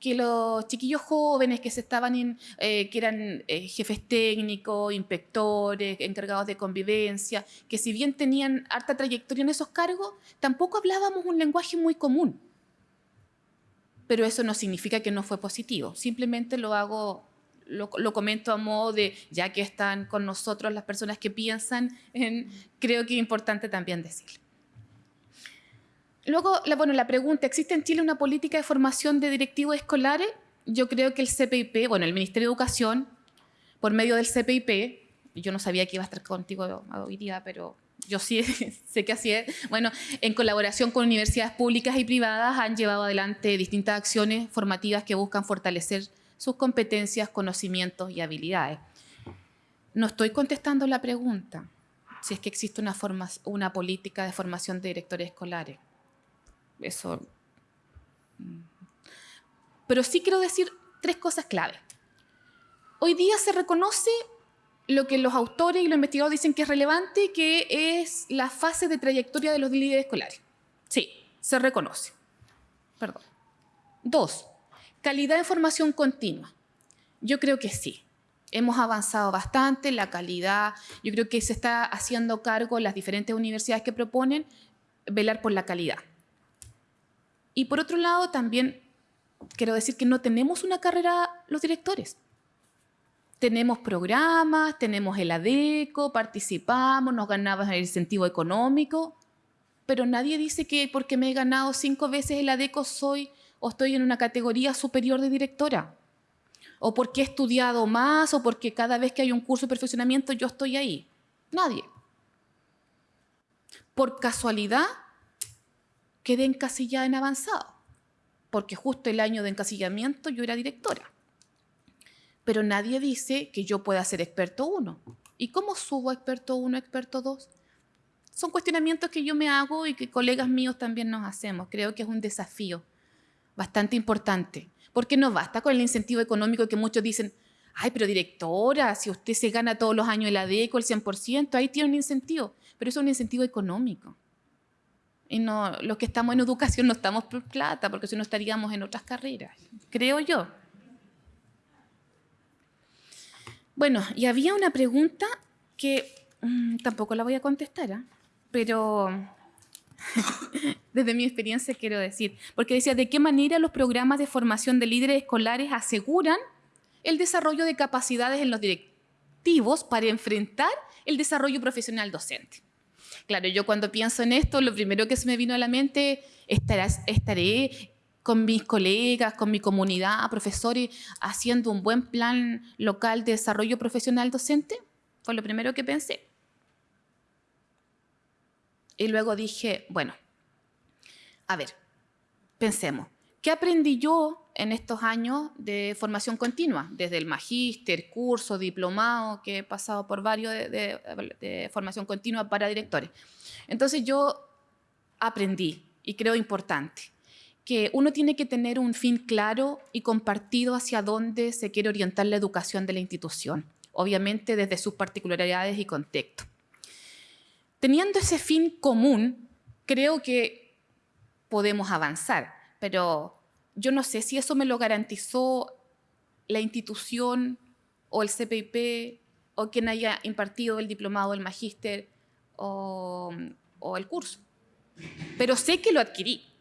que los chiquillos jóvenes que se estaban eh, que eran eh, jefes técnicos, inspectores, encargados de convivencia, que si bien tenían harta trayectoria en esos cargos, tampoco hablábamos un lenguaje muy común. Pero eso no significa que no fue positivo, simplemente lo hago lo, comento a modo de, ya que están con nosotros las personas que piensan, en, creo que es importante también decirlo. Luego, la, bueno, la pregunta, ¿existe en Chile una política de formación de directivos escolares? Yo creo que el CPIP, bueno, el Ministerio de Educación, por medio del CPIP, yo no sabía que iba a estar contigo hoy día, pero yo sí sé que así es. Bueno, en colaboración con universidades públicas y privadas han llevado adelante distintas acciones formativas que buscan fortalecer sus competencias, conocimientos y habilidades. No estoy contestando la pregunta, si es que existe una, forma, una política de formación de directores escolares. Eso. mm. Pero sí quiero decir tres cosas clave. Hoy día se reconoce lo que los autores y los investigadores dicen que es relevante, que es la fase de trayectoria de los líderes escolares. Sí, se reconoce. Perdón. Dos, calidad de formación continua. Yo creo que sí. Hemos avanzado bastante, la calidad, yo creo que se está haciendo cargo las diferentes universidades que proponen velar por la calidad. Y por otro lado, también quiero decir que no tenemos una carrera los directores. Tenemos programas, tenemos el ADECO, participamos, nos ganamos el incentivo económico, pero nadie dice que porque me he ganado cinco veces el ADECO soy o estoy en una categoría superior de directora, o porque he estudiado más, o porque cada vez que hay un curso de perfeccionamiento yo estoy ahí. Nadie. Por casualidad, quedé encasillada en avanzado, porque justo el año de encasillamiento yo era directora. Pero nadie dice que yo pueda ser experto 1. ¿Y cómo subo a experto 1, experto 2? Son cuestionamientos que yo me hago y que colegas míos también nos hacemos. Creo que es un desafío bastante importante, porque no basta con el incentivo económico que muchos dicen, ay, pero directora, si usted se gana todos los años el ADECO, el 100%, ahí tiene un incentivo, pero eso es un incentivo económico. Y no, los que estamos en educación no estamos por plata, porque si no estaríamos en otras carreras, creo yo. Bueno, y había una pregunta que mm, tampoco la voy a contestar, ¿ah? pero desde mi experiencia quiero decir, porque decía, ¿de qué manera los programas de formación de líderes escolares aseguran el desarrollo de capacidades en los directivos para enfrentar el desarrollo profesional docente? Claro, yo cuando pienso en esto, lo primero que se me vino a la mente, estarás, estaré con mis colegas, con mi comunidad, profesores, haciendo un buen plan local de desarrollo profesional docente? Fue lo primero que pensé. Y luego dije, bueno, a ver, pensemos, ¿qué aprendí yo en estos años de formación continua? Desde el magíster, curso, diplomado, que he pasado por varios de, de- formación continua para directores. Entonces yo aprendí, y creo importante, que uno tiene que tener un fin claro y compartido hacia dónde se quiere orientar la educación de la institución, obviamente desde sus particularidades y contexto. Teniendo ese fin común, creo que podemos avanzar, pero yo no sé si eso me lo garantizó la institución o el CPIP o quien haya impartido el diplomado, el magíster o, o el curso. Pero sé que lo adquirí.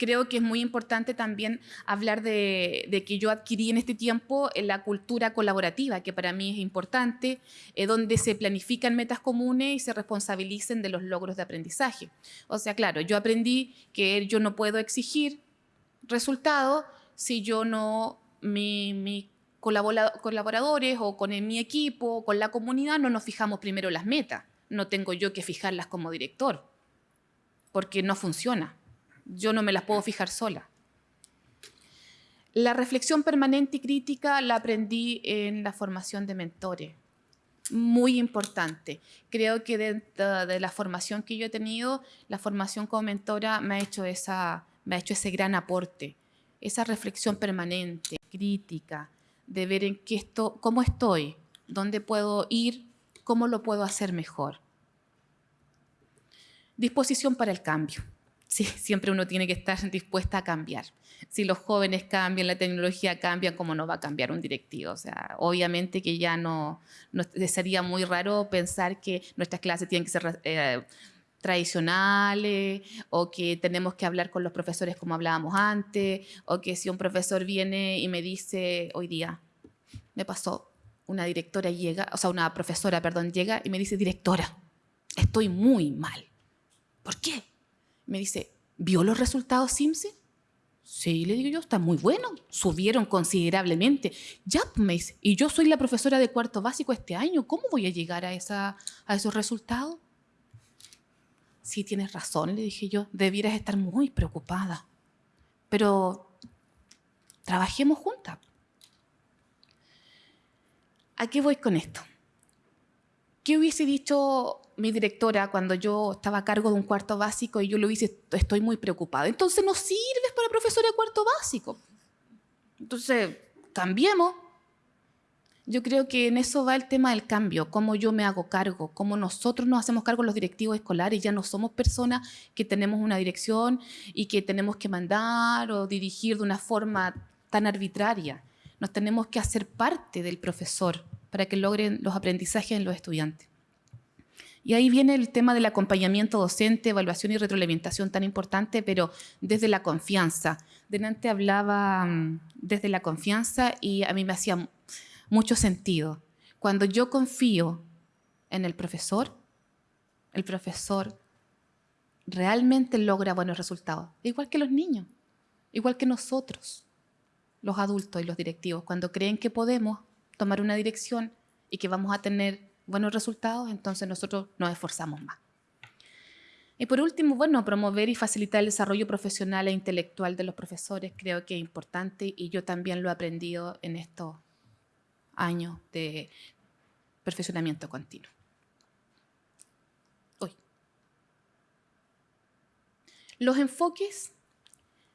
Creo que es muy importante también hablar de, de que yo adquirí en este tiempo eh, la cultura colaborativa, que para mí es importante, eh, donde se planifican metas comunes y se responsabilicen de los logros de aprendizaje. O sea, claro, yo aprendí que yo no puedo exigir resultados si yo no, mi, mi colabora- colaboradores o con mi equipo, o con la comunidad, no nos fijamos primero las metas. No tengo yo que fijarlas como director, porque no funciona. Yo no me las puedo fijar sola. La reflexión permanente y crítica la aprendí en la formación de mentores. Muy importante. Creo que dentro de la formación que yo he tenido, la formación como mentora me ha hecho, esa, me ha hecho ese gran aporte. Esa reflexión permanente, crítica, de ver en qué esto, cómo estoy, dónde puedo ir, cómo lo puedo hacer mejor. Disposición para el cambio. Sí, siempre uno tiene que estar dispuesta a cambiar. Si los jóvenes cambian, la tecnología cambia, ¿cómo no va a cambiar un directivo? O sea, obviamente que ya no, sería muy raro pensar que nuestras clases tienen que ser eh, tradicionales o que tenemos que hablar con los profesores como hablábamos antes o que si un profesor viene y me dice hoy día, me pasó, una directora llega, o sea, una profesora, perdón, llega y me dice, directora, estoy muy mal. ¿Por qué? Me dice, ¿vio los resultados SIMSE? Sí, le digo yo, está muy bueno, subieron considerablemente. Ya, pues, me dice, y yo soy la profesora de cuarto básico este año, ¿cómo voy a llegar a, a esos resultados? Sí, tienes razón, le dije yo, debieras estar muy preocupada. Pero trabajemos juntas. ¿A qué voy con esto? ¿Qué hubiese dicho mi directora cuando yo estaba a cargo de un cuarto básico y yo le hubiese, estoy muy preocupada? Entonces no sirves para profesora de cuarto básico. Entonces, cambiemos. Yo creo que en eso va el tema del cambio, cómo yo me hago cargo, cómo nosotros nos hacemos cargo los directivos escolares, ya no somos personas que tenemos una dirección y que tenemos que mandar o dirigir de una forma tan arbitraria. Nos tenemos que hacer parte del profesor para que logren los aprendizajes en los estudiantes. Y ahí viene el tema del acompañamiento docente, evaluación y retroalimentación tan importante, pero desde la confianza. Delante hablaba mm, desde la confianza y a mí me hacía mucho sentido. Cuando yo confío en el profesor, el profesor realmente logra buenos resultados, igual que los niños, igual que nosotros, los adultos y los directivos. Cuando creen que podemos tomar una dirección y que vamos a tener buenos resultados, entonces nosotros nos esforzamos más. Y por último, bueno, promover y facilitar el desarrollo profesional e intelectual de los profesores creo que es importante y yo también lo he aprendido en estos años de perfeccionamiento continuo. Hoy. Los enfoques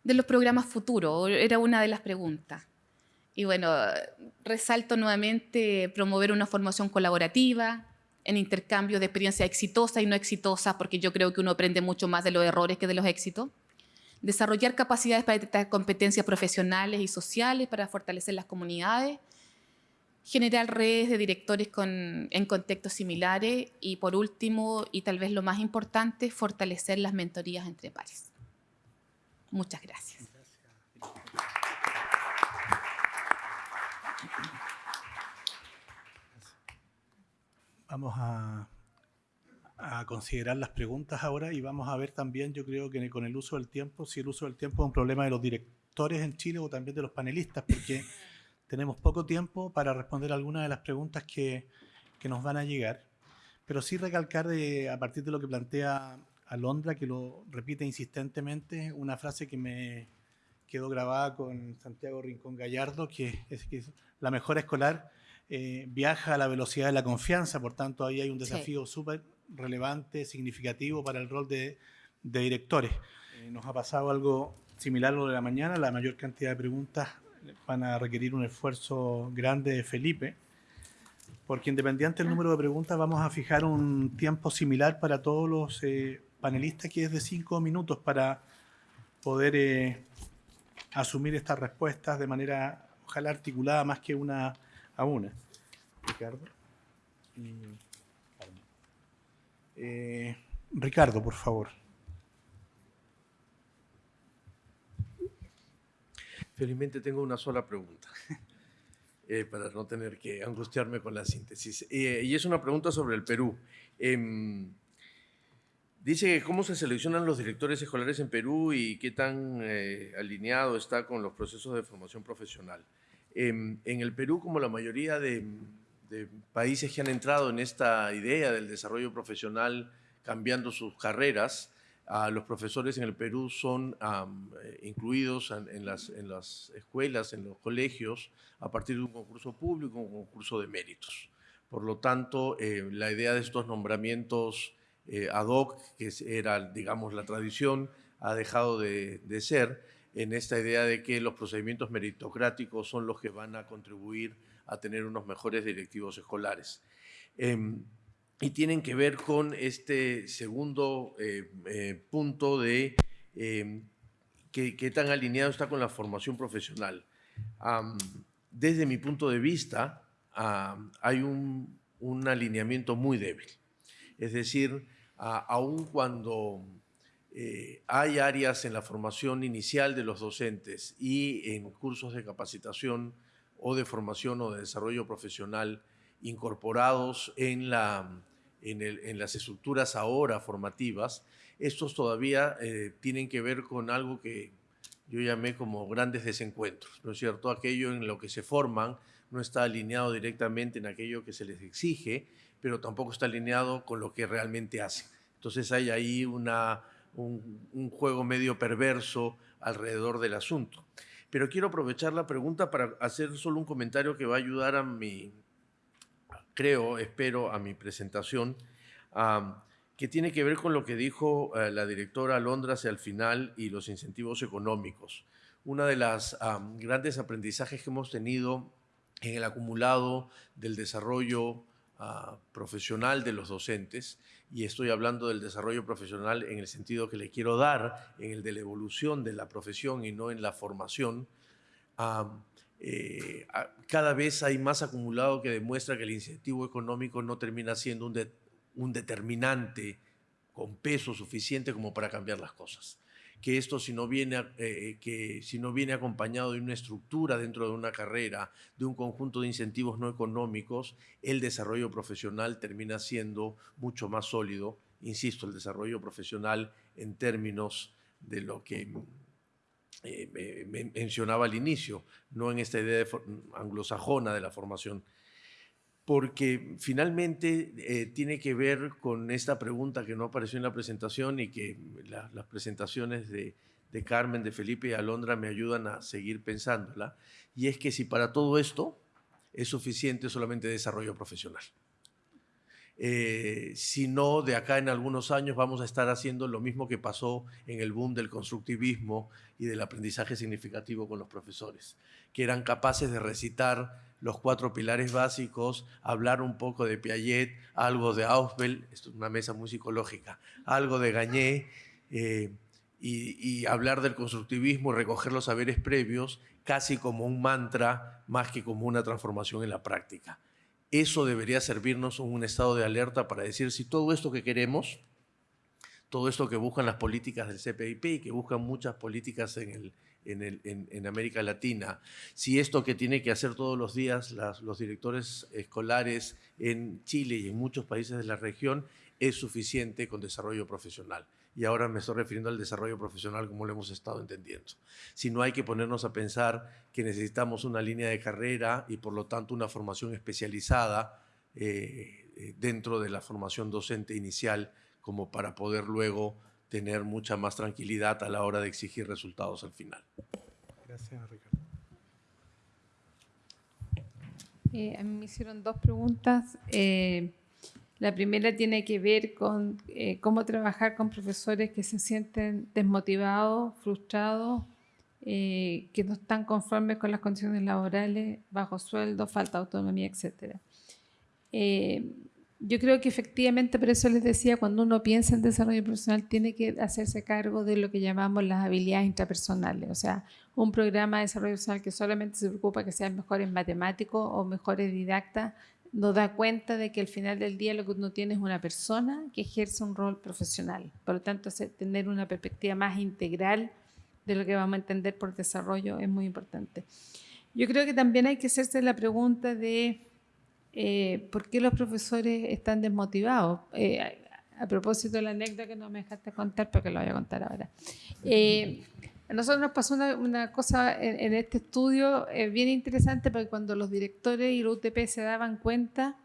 de los programas futuros era una de las preguntas. Y bueno, resalto nuevamente promover una formación colaborativa, en intercambio de experiencia exitosa y no exitosa, porque yo creo que uno aprende mucho más de los errores que de los éxitos. Desarrollar capacidades para detectar competencias profesionales y sociales para fortalecer las comunidades. Generar redes de directores con, en contextos similares. Y por último, y tal vez lo más importante, fortalecer las mentorías entre pares. Muchas gracias. Vamos a, considerar las preguntas ahora y vamos a ver también, yo creo que con el uso del tiempo, si el uso del tiempo es un problema de los directores en Chile o también de los panelistas, porque tenemos poco tiempo para responder algunas de las preguntas que, nos van a llegar. Pero sí recalcar a partir de lo que plantea Alondra, que lo repite insistentemente, una frase que me quedó grabada con Santiago Rincón Gallardo, que es que la mejora escolar eh, viaja a la velocidad de la confianza, por tanto ahí hay un desafío súper relevante, significativo para el rol de, directores. Eh, nos ha pasado algo similar a lo de la mañana, la mayor cantidad de preguntas van a requerir un esfuerzo grande de Felipe, porque independiente del número de preguntas vamos a fijar un tiempo similar para todos los eh, panelistas que es de cinco minutos para poder asumir estas respuestas de manera ojalá articulada más que una a una. Ricardo. Eh, Ricardo, por favor. Felizmente tengo una sola pregunta, eh, para no tener que angustiarme con la síntesis. Eh, y es una pregunta sobre el Perú. Em, dice cómo se seleccionan los directores escolares en Perú y qué tan alineado está con los procesos de formación profesional. En, el Perú, como la mayoría de, países que han entrado en esta idea del desarrollo profesional cambiando sus carreras, los profesores en el Perú son eh, incluidos en, las, escuelas, en los colegios, a partir de un concurso público, un concurso de méritos. Por lo tanto, eh, la idea de estos nombramientos eh, ad hoc, que era, digamos, la tradición, ha dejado de ser en esta idea de que los procedimientos meritocráticos son los que van a contribuir a tener unos mejores directivos escolares. Em, y tienen que ver con este segundo eh, eh, punto de em, qué tan alineado está con la formación profesional. desde mi punto de vista, hay un, un, alineamiento muy débil. Es decir, aun cuando eh, hay áreas en la formación inicial de los docentes y en cursos de capacitación o de formación o de desarrollo profesional incorporados en, la, en, las estructuras ahora formativas, estos todavía eh, tienen que ver con algo que yo llamé como grandes desencuentros, ¿no es cierto? Aquello en lo que se forman no está alineado directamente en aquello que se les exige, pero tampoco está alineado con lo que realmente hacen. Entonces hay ahí una un, juego medio perverso alrededor del asunto. Pero quiero aprovechar la pregunta para hacer solo un comentario que va a ayudar a mi, creo, espero, a mi presentación, que tiene que ver con lo que dijo eh, la directora Alondra al final y los incentivos económicos. Una de las grandes aprendizajes que hemos tenido en el acumulado del desarrollo ah, profesional de los docentes, y estoy hablando del desarrollo profesional en el sentido que le quiero dar, en el de la evolución de la profesión y no en la formación, eh, cada vez hay más acumulado que demuestra que el incentivo económico no termina siendo un, un determinante con peso suficiente como para cambiar las cosas que esto si no viene, eh, eh, que si no viene acompañado de una estructura dentro de una carrera, de un conjunto de incentivos no económicos, el desarrollo profesional termina siendo mucho más sólido. Insisto, el desarrollo profesional en términos de lo que eh, mencionaba al inicio, no en esta idea anglosajona de la formación porque finalmente eh, tiene que ver con esta pregunta que no apareció en la presentación y que las presentaciones de, Carmen, de Felipe y Alondra me ayudan a seguir pensándola, y es que si para todo esto es suficiente solamente desarrollo profesional. Eh, si no, de acá en algunos años vamos a estar haciendo lo mismo que pasó en el boom del constructivismo y del aprendizaje significativo con los profesores, que eran capaces de recitar los cuatro pilares básicos, hablar un poco de Piaget, algo de Ausbel, esto es una mesa muy psicológica, algo de Gagné, eh, y, hablar del constructivismo y recoger los saberes previos casi como un mantra más que como una transformación en la práctica. Eso debería servirnos un estado de alerta para decir si todo esto que queremos, todo esto que buscan las políticas del CPIP y que buscan muchas políticas en el, en, América Latina, si esto que tiene que hacer todos los días los directores escolares en Chile y en muchos países de la región es suficiente con desarrollo profesional. Y ahora me estoy refiriendo al desarrollo profesional como lo hemos estado entendiendo. Si no hay que ponernos a pensar que necesitamos una línea de carrera y por lo tanto una formación especializada eh, eh, dentro de la formación docente inicial como para poder luego tener mucha más tranquilidad a la hora de exigir resultados al final. Gracias, Ricardo. Eh, a mí me hicieron dos preguntas. Eh, la primera tiene que ver con eh, cómo trabajar con profesores que se sienten desmotivados, frustrados, que no están conformes con las condiciones laborales, bajo sueldo, falta de autonomía, etc. Yo creo que efectivamente, por eso les decía, cuando uno piensa en desarrollo profesional, tiene que hacerse cargo de lo que llamamos las habilidades intrapersonales. O sea, un programa de desarrollo profesional que solamente se preocupa que sean mejores matemáticos o mejores didactas, no da cuenta de que al final del día lo que uno tiene es una persona que ejerce un rol profesional. Por lo tanto, tener una perspectiva más integral de lo que vamos a entender por desarrollo es muy importante. Yo creo que también hay que hacerse la pregunta de eh, ¿por qué los profesores están desmotivados? Eh, a, propósito de la anécdota que no me dejaste contar, pero que lo voy a contar ahora. Eh, a nosotros nos pasó una, cosa en, este estudio bien interesante, porque cuando los directores y la UTP se daban cuenta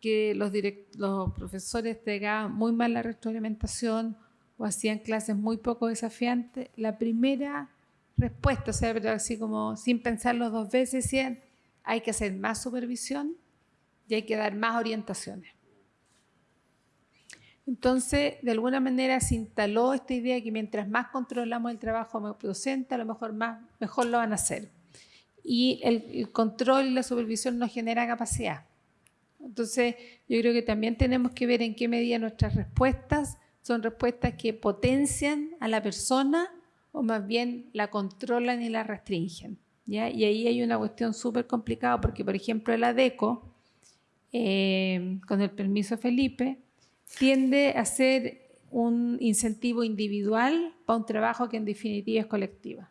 que los, los profesores entregaban muy mal la retroalimentación o hacían clases muy poco desafiantes, la primera respuesta, o sea, así como sin pensarlo dos veces, decían, hay que hacer más supervisión y hay que dar más orientaciones. Entonces, de alguna manera se instaló esta idea de que mientras más controlamos el trabajo docente, a lo mejor más, mejor lo van a hacer. Y el, control y la supervisión nos genera capacidad. Entonces, yo creo que también tenemos que ver en qué medida nuestras respuestas son respuestas que potencian a la persona o más bien la controlan y la restringen. ¿ya? Y ahí hay una cuestión súper complicada porque, por ejemplo, el ADECO, eh, con el permiso Felipe, tiende a ser un incentivo individual para un trabajo que en definitiva es colectiva.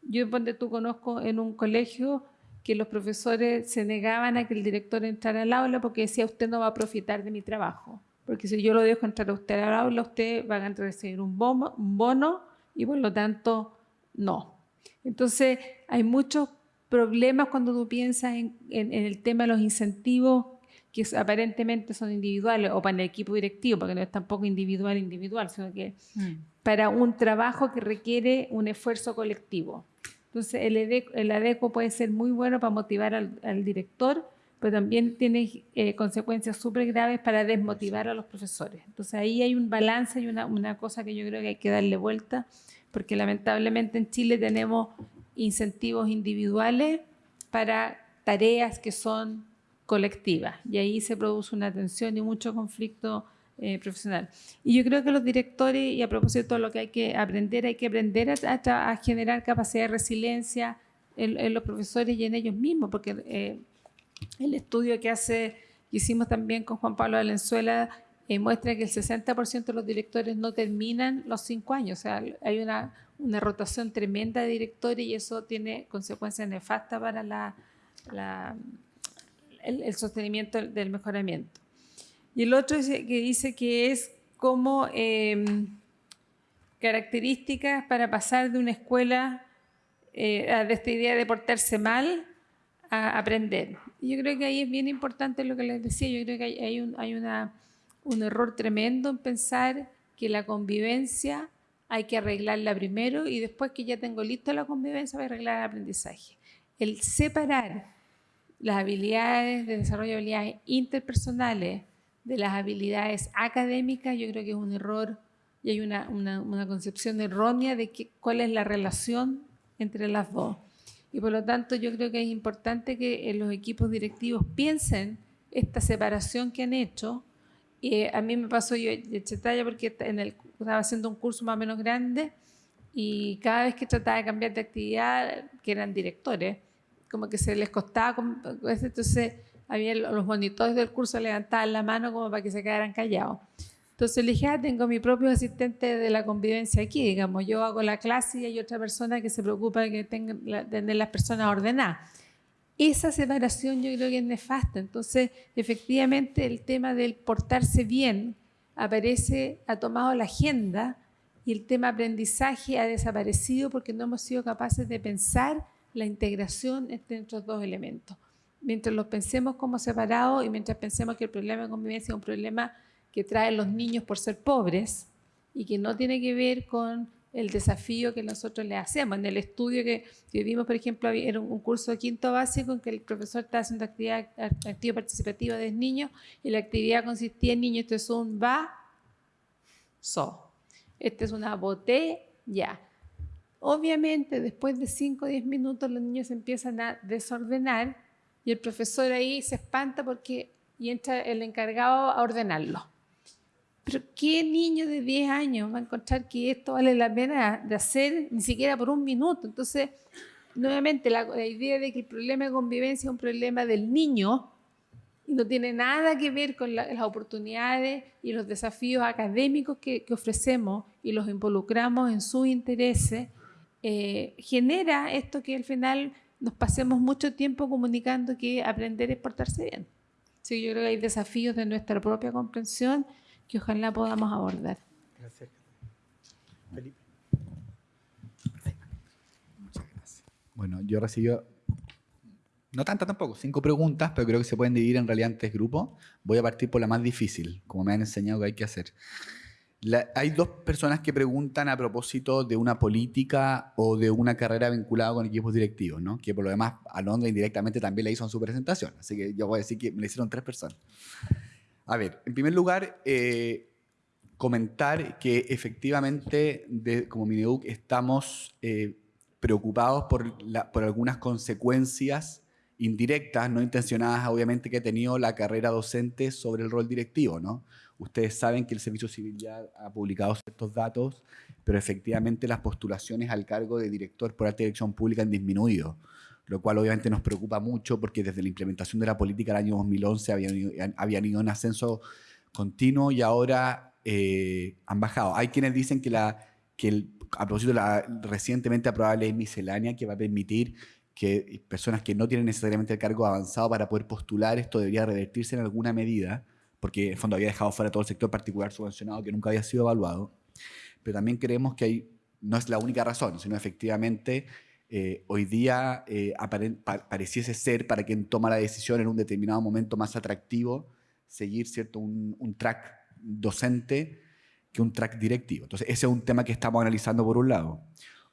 Yo donde tú conozco en un colegio que los profesores se negaban a que el director entrara al aula porque decía usted no va a profitar de mi trabajo, porque si yo lo dejo entrar a usted al aula, usted va a recibir un bono, un bono y por lo tanto no. Entonces hay muchos problemas cuando tú piensas en, en el tema de los incentivos que aparentemente son individuales o para el equipo directivo, porque no es tampoco individual individual, sino que mm. para un trabajo que requiere un esfuerzo colectivo. Entonces el, el ADECO puede ser muy bueno para motivar al, director, pero también tiene eh, consecuencias súper graves para desmotivar a los profesores. Entonces ahí hay un balance y una, una cosa que yo creo que hay que darle vuelta, porque lamentablemente en Chile tenemos incentivos individuales para tareas que son colectivas y ahí se produce una tensión y mucho conflicto eh, profesional. Y yo creo que los directores, y a propósito de lo que hay que aprender, hay que aprender a, generar capacidad de resiliencia en, los profesores y en ellos mismos, porque eh, el estudio que hace, que hicimos también con Juan Pablo Valenzuela, eh, muestra que el 60% de los directores no terminan los cinco años. O sea, hay una rotación tremenda de directores y eso tiene consecuencias nefastas para la, el sostenimiento del mejoramiento. Y el otro que dice que es como em, características para pasar de una escuela eh, de esta idea de portarse mal a aprender. Yo creo que ahí es bien importante lo que les decía, yo creo que hay, un, hay una, un error tremendo en pensar que la convivencia hay que arreglarla primero y después que ya tengo listo la convivencia voy a arreglar el aprendizaje. El separar las habilidades de desarrollo de habilidades interpersonales de las habilidades académicas, yo creo que es un error y hay una, una, concepción errónea de que, cuál es la relación entre las dos. Y por lo tanto yo creo que es importante que los equipos directivos piensen esta separación que han hecho. Y a mí me pasó yo de Chetalla porque en el, estaba haciendo un curso más o menos grande y cada vez que trataba de cambiar de actividad, que eran directores, como que se les costaba, entonces había los monitores del curso levantaban la mano como para que se quedaran callados. Entonces le dije, ah, tengo mi propio asistente de la convivencia aquí, digamos, yo hago la clase y hay otra persona que se preocupa de que tengan tener las personas ordenadas. Esa separación yo creo que es nefasta. Entonces, efectivamente, el tema del portarse bien aparece, ha tomado la agenda y el tema aprendizaje ha desaparecido porque no hemos sido capaces de pensar la integración entre estos dos elementos mientras los pensemos como separados y mientras pensemos que el problema de convivencia es un problema que traen los niños por ser pobres y que no tiene que ver con el desafío que nosotros le hacemos. En el estudio que, vimos, por ejemplo, era un, curso de quinto básico en que el profesor estaba haciendo actividad, actividad participativa de niños y la actividad consistía en niños, esto es un va, so. Este es una botella. Obviamente, después de 5 o 10 minutos, los niños empiezan a desordenar y el profesor ahí se espanta porque y entra el encargado a ordenarlo. Pero ¿qué niño de 10 años va a encontrar que esto vale la pena de hacer ni siquiera por un minuto? Entonces, nuevamente, la, idea de que el problema de convivencia es un problema del niño y no tiene nada que ver con las oportunidades y los desafíos académicos que, ofrecemos y los involucramos en sus intereses, eh, genera esto que al final nos pasemos mucho tiempo comunicando que aprender es portarse bien. Sí, yo creo que hay desafíos de nuestra propia comprensión que ojalá podamos abordar. Gracias. Felipe. Muchas gracias. Bueno, yo recibí, no tantas tampoco, cinco preguntas, pero creo que se pueden dividir en realidad en tres grupos. Voy a partir por la más difícil, como me han enseñado que hay que hacer hay dos personas que preguntan a propósito de una política o de una carrera vinculada con equipos directivos, ¿no? que por lo demás Alondra indirectamente también le hizo en su presentación. Así que yo voy a decir que me le hicieron tres personas. A ver, en primer lugar, eh, comentar que efectivamente, como Mineduc, estamos eh, preocupados por, por algunas consecuencias indirectas, no intencionadas, obviamente, que ha tenido la carrera docente sobre el rol directivo, ¿no? Ustedes saben que el Servicio Civil ya ha publicado ciertos datos, pero efectivamente las postulaciones al cargo de director por alta dirección pública han disminuido, lo cual obviamente nos preocupa mucho porque desde la implementación de la política del año 2011 habían ido, habían ido en ascenso continuo y ahora eh, han bajado. Hay quienes dicen que, la, que el, a propósito de la recientemente aprobada ley miscelánea que va a permitir que personas que no tienen necesariamente el cargo avanzado para poder postular, esto debería revertirse en alguna medida porque en fondo había dejado fuera todo el sector particular subvencionado que nunca había sido evaluado. Pero también creemos que hay, no es la única razón, sino efectivamente eh, hoy día eh, pareciese ser para quien toma la decisión en un determinado momento más atractivo seguir cierto un, track docente que un track directivo. Entonces ese es un tema que estamos analizando por un lado.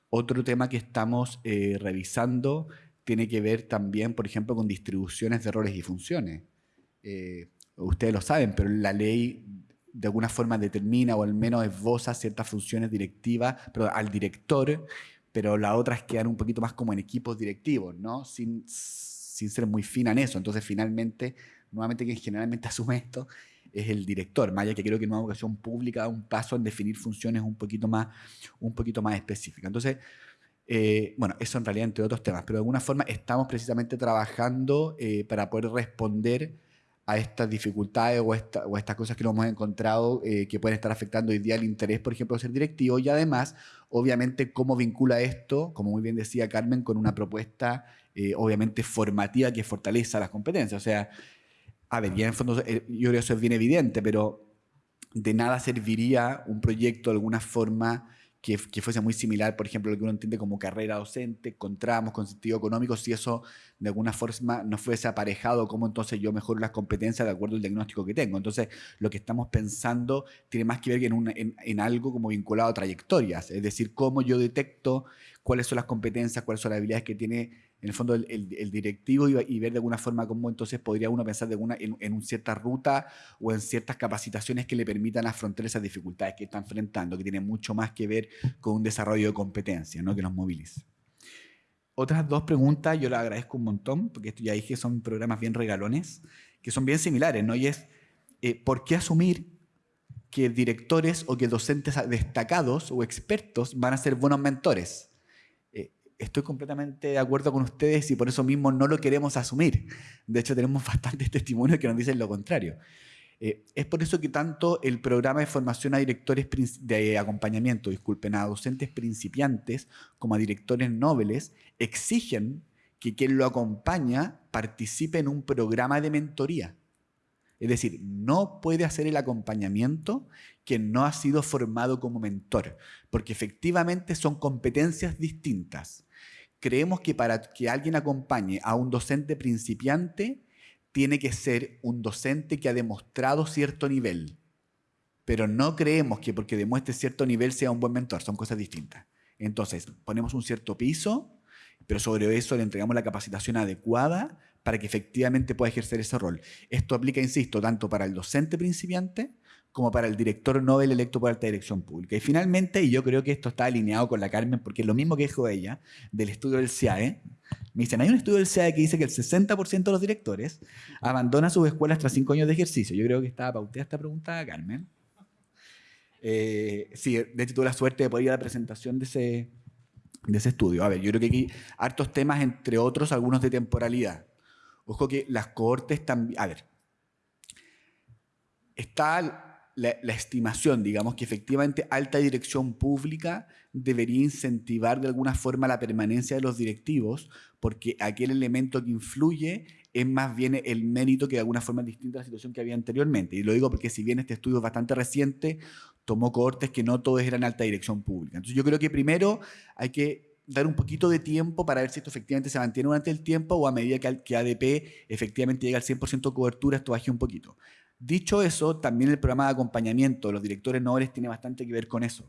Otro tema que estamos eh, revisando tiene que ver también, por ejemplo, con distribuciones de roles y funciones. Eh, ustedes lo saben, pero la ley de alguna forma determina o al menos esboza ciertas funciones directivas pero al director, pero las otras quedan un poquito más como en equipos directivos, ¿no? Sin, sin ser muy fina en eso. Entonces, finalmente, nuevamente quien generalmente asume esto es el director, Maya, que creo que en una educación pública da un paso en definir funciones un poquito más, un poquito más específicas. Entonces, eh, bueno, eso en realidad entre otros temas, pero de alguna forma estamos precisamente trabajando eh, para poder responder a estas dificultades o, esta, o estas cosas que nos hemos encontrado eh, que pueden estar afectando hoy día el interés, por ejemplo, de ser directivo y además, obviamente, cómo vincula esto, como muy bien decía Carmen, con una propuesta, obviamente, formativa que fortaleza las competencias. O sea, a ver, ya en fondo yo creo que eso es bien evidente, pero de nada serviría un proyecto de alguna forma que, fuese muy similar, por ejemplo, lo que uno entiende como carrera docente, con tramos, con sentido económico, si eso de alguna forma no fuese aparejado, cómo entonces yo mejoro las competencias de acuerdo al diagnóstico que tengo. Entonces, lo que estamos pensando tiene más que ver en, en, algo como vinculado a trayectorias, es decir, cómo yo detecto cuáles son las competencias, cuáles son las habilidades que tiene en el fondo el, directivo y, ver de alguna forma cómo entonces podría uno pensar de una, en, en una cierta ruta o en ciertas capacitaciones que le permitan afrontar esas dificultades que está enfrentando, que tiene mucho más que ver con un desarrollo de competencias, ¿no? que nos movilice. Otras dos preguntas, yo las agradezco un montón, porque esto ya dije, son programas bien regalones, que son bien similares, ¿no? Y es, eh, ¿por qué asumir que directores o que docentes destacados o expertos van a ser buenos mentores? Estoy completamente de acuerdo con ustedes y por eso mismo no lo queremos asumir. De hecho, tenemos bastantes testimonios que nos dicen lo contrario. Eh, es por eso que tanto el programa de formación a directores de acompañamiento, disculpen, a docentes principiantes como a directores nobles, exigen que quien lo acompaña participe en un programa de mentoría. Es decir, no puede hacer el acompañamiento quien no ha sido formado como mentor, porque efectivamente son competencias distintas creemos que para que alguien acompañe a un docente principiante, tiene que ser un docente que ha demostrado cierto nivel. Pero no creemos que porque demuestre cierto nivel sea un buen mentor, son cosas distintas. Entonces, ponemos un cierto piso, pero sobre eso le entregamos la capacitación adecuada para que efectivamente pueda ejercer ese rol. Esto aplica, insisto, tanto para el docente principiante como para el director Nobel electo por alta dirección pública. Y finalmente, y yo creo que esto está alineado con la Carmen, porque es lo mismo que dijo ella, del estudio del CIAE, me dicen, hay un estudio del CIAE que dice que el 60% de los directores abandona sus escuelas tras cinco años de ejercicio. Yo creo que estaba pauteada esta pregunta, Carmen. Eh, sí, de hecho tuve la suerte de poder ir a la presentación de ese, de ese estudio. A ver, yo creo que aquí hartos temas, entre otros, algunos de temporalidad. Ojo que las cohortes también... A ver, está la, estimación, digamos, que efectivamente alta dirección pública debería incentivar de alguna forma la permanencia de los directivos, porque aquel elemento que influye es más bien el mérito que de alguna forma es distinta a la situación que había anteriormente. Y lo digo porque si bien este estudio es bastante reciente, tomó cohortes que no todos eran alta dirección pública. Entonces yo creo que primero hay que dar un poquito de tiempo para ver si esto efectivamente se mantiene durante el tiempo o a medida que, que ADP efectivamente llega al 100% de cobertura, esto baje un poquito. Dicho eso, también el programa de acompañamiento de los directores nobles tiene bastante que ver con eso.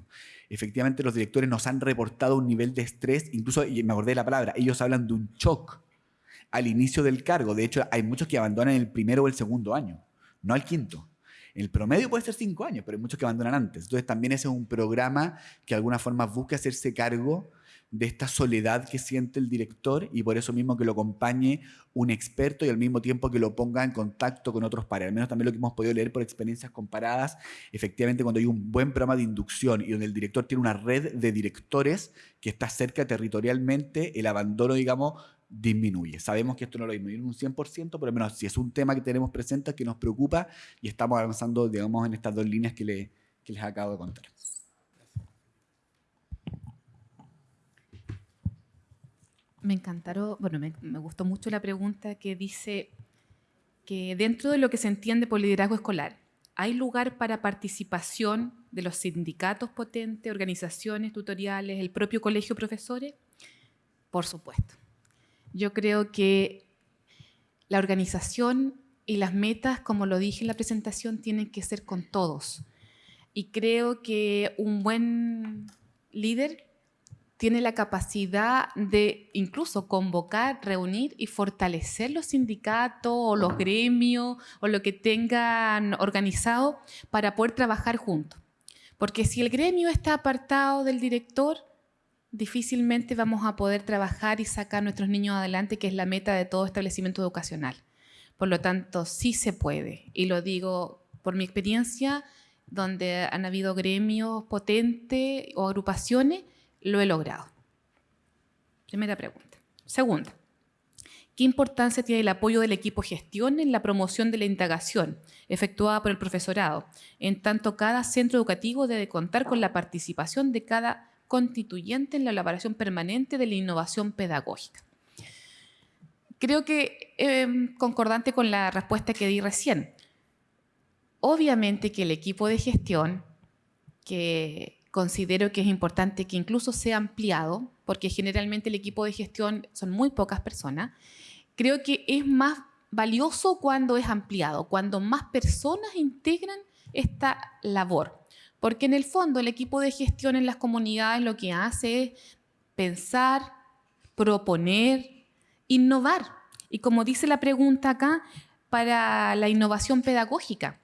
Efectivamente, los directores nos han reportado un nivel de estrés, incluso, y me acordé de la palabra, ellos hablan de un shock al inicio del cargo. De hecho, hay muchos que abandonan el primero o el segundo año, no al quinto. El promedio puede ser cinco años, pero hay muchos que abandonan antes. Entonces, también ese es un programa que de alguna forma busca hacerse cargo de esta soledad que siente el director y por eso mismo que lo acompañe un experto y al mismo tiempo que lo ponga en contacto con otros pares. Al menos también lo que hemos podido leer por experiencias comparadas, efectivamente cuando hay un buen programa de inducción y donde el director tiene una red de directores que está cerca territorialmente, el abandono, digamos, disminuye. Sabemos que esto no lo disminuye un 100%, pero al menos si es un tema que tenemos presente, que nos preocupa y estamos avanzando, digamos, en estas dos líneas que, que les acabo de contar. Me encantaron, bueno, me, gustó mucho la pregunta que dice que dentro de lo que se entiende por liderazgo escolar, ¿hay lugar para participación de los sindicatos potentes, organizaciones tutoriales, el propio colegio profesores? Por supuesto. Yo creo que la organización y las metas, como lo dije en la presentación, tienen que ser con todos. Y creo que un buen líder tiene la capacidad de incluso convocar, reunir y fortalecer los sindicatos o los gremios o lo que tengan organizado para poder trabajar juntos. Porque si el gremio está apartado del director, difícilmente vamos a poder trabajar y sacar a nuestros niños adelante, que es la meta de todo establecimiento educacional. Por lo tanto, sí se puede. Y lo digo por mi experiencia, donde han habido gremios potentes o agrupaciones, lo he logrado. Primera pregunta. Segunda, ¿qué importancia tiene el apoyo del equipo gestión en la promoción de la indagación efectuada por el profesorado? En tanto, cada centro educativo debe contar con la participación de cada constituyente en la elaboración permanente de la innovación pedagógica. Creo que eh, concordante con la respuesta que di recién. Obviamente que el equipo de gestión, que considero que es importante que incluso sea ampliado, porque generalmente el equipo de gestión son muy pocas personas, creo que es más valioso cuando es ampliado, cuando más personas integran esta labor. Porque en el fondo el equipo de gestión en las comunidades lo que hace es pensar, proponer, innovar. Y como dice la pregunta acá, para la innovación pedagógica.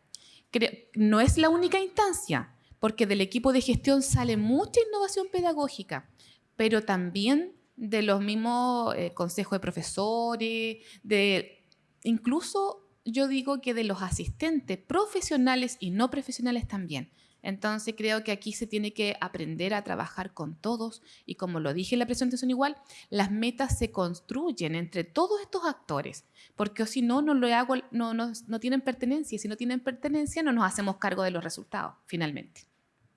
No es la única instancia, porque del equipo de gestión sale mucha innovación pedagógica, pero también de los mismos eh, consejos de profesores, de incluso yo digo que de los asistentes profesionales y no profesionales también. Entonces creo que aquí se tiene que aprender a trabajar con todos y como lo dije en la presentación igual, las metas se construyen entre todos estos actores, porque si no, no, lo hago, no, no, no tienen pertenencia y si no tienen pertenencia no nos hacemos cargo de los resultados finalmente.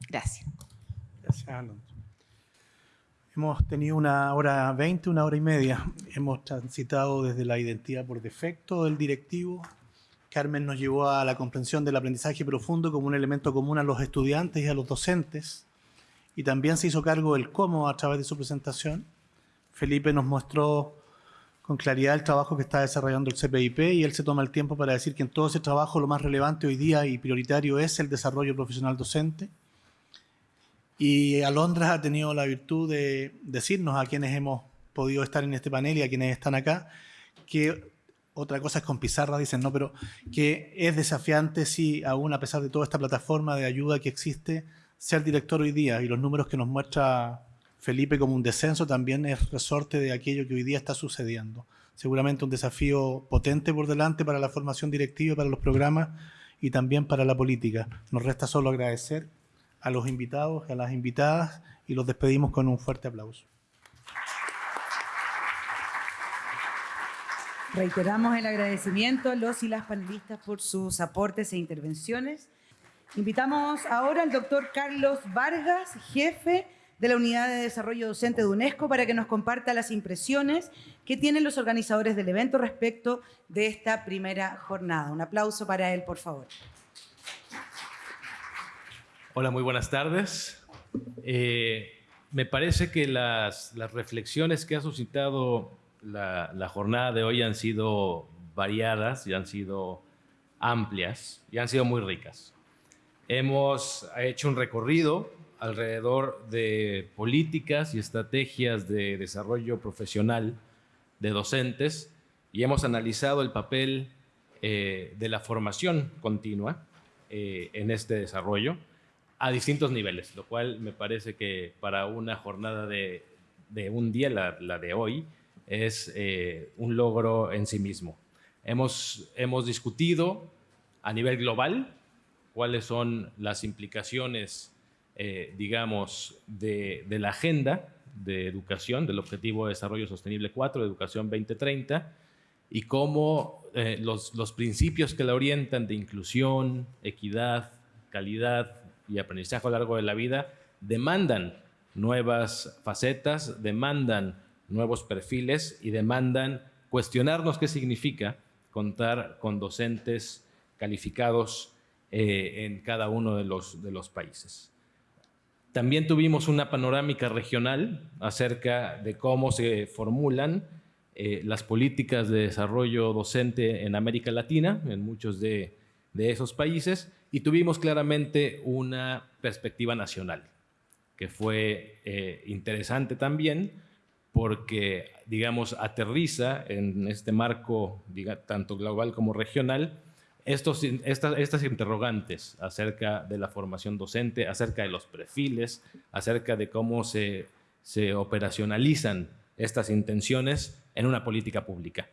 Gracias. Gracias, Alonso. Hemos tenido una hora veinte, una hora y media. Hemos transitado desde la identidad por defecto del directivo. Carmen nos llevó a la comprensión del aprendizaje profundo como un elemento común a los estudiantes y a los docentes. Y también se hizo cargo del cómo a través de su presentación. Felipe nos mostró con claridad el trabajo que está desarrollando el CPIP y él se toma el tiempo para decir que en todo ese trabajo lo más relevante hoy día y prioritario es el desarrollo profesional docente y Alondra ha tenido la virtud de decirnos a quienes hemos podido estar en este panel y a quienes están acá, que otra cosa es con pizarra, dicen, ¿no? Pero que es desafiante, sí, aún a pesar de toda esta plataforma de ayuda que existe, ser director hoy día. Y los números que nos muestra Felipe como un descenso también es resorte de aquello que hoy día está sucediendo. Seguramente un desafío potente por delante para la formación directiva, para los programas y también para la política. Nos resta solo agradecer a los invitados, a las invitadas y los despedimos con un fuerte aplauso. Reiteramos el agradecimiento a los y las panelistas por sus aportes e intervenciones. Invitamos ahora al doctor Carlos Vargas, jefe de la Unidad de Desarrollo Docente de UNESCO, para que nos comparta las impresiones que tienen los organizadores del evento respecto de esta primera jornada. Un aplauso para él, por favor. Hola, muy buenas tardes. Eh, me parece que las, reflexiones que ha suscitado la, jornada de hoy han sido variadas y han sido amplias y han sido muy ricas. Hemos hecho un recorrido alrededor de políticas y estrategias de desarrollo profesional de docentes y hemos analizado el papel eh, de la formación continua eh, en este desarrollo a distintos niveles, lo cual me parece que para una jornada de, un día, la, de hoy, es eh, un logro en sí mismo. Hemos, hemos discutido a nivel global cuáles son las implicaciones, eh, digamos, de, la agenda de educación, del Objetivo de Desarrollo Sostenible 4, de Educación 2030, y cómo eh, los, los principios que la orientan de inclusión, equidad, calidad, y aprendizaje a lo largo de la vida demandan nuevas facetas, demandan nuevos perfiles y demandan cuestionarnos qué significa contar con docentes calificados eh, en cada uno de los, de los países. También tuvimos una panorámica regional acerca de cómo se formulan eh, las políticas de desarrollo docente en América Latina, en muchos de, de esos países, y tuvimos claramente una perspectiva nacional, que fue eh, interesante también porque, digamos, aterriza en este marco tanto global como regional estas, estas interrogantes acerca de la formación docente, acerca de los perfiles, acerca de cómo se, se operacionalizan estas intenciones en una política pública.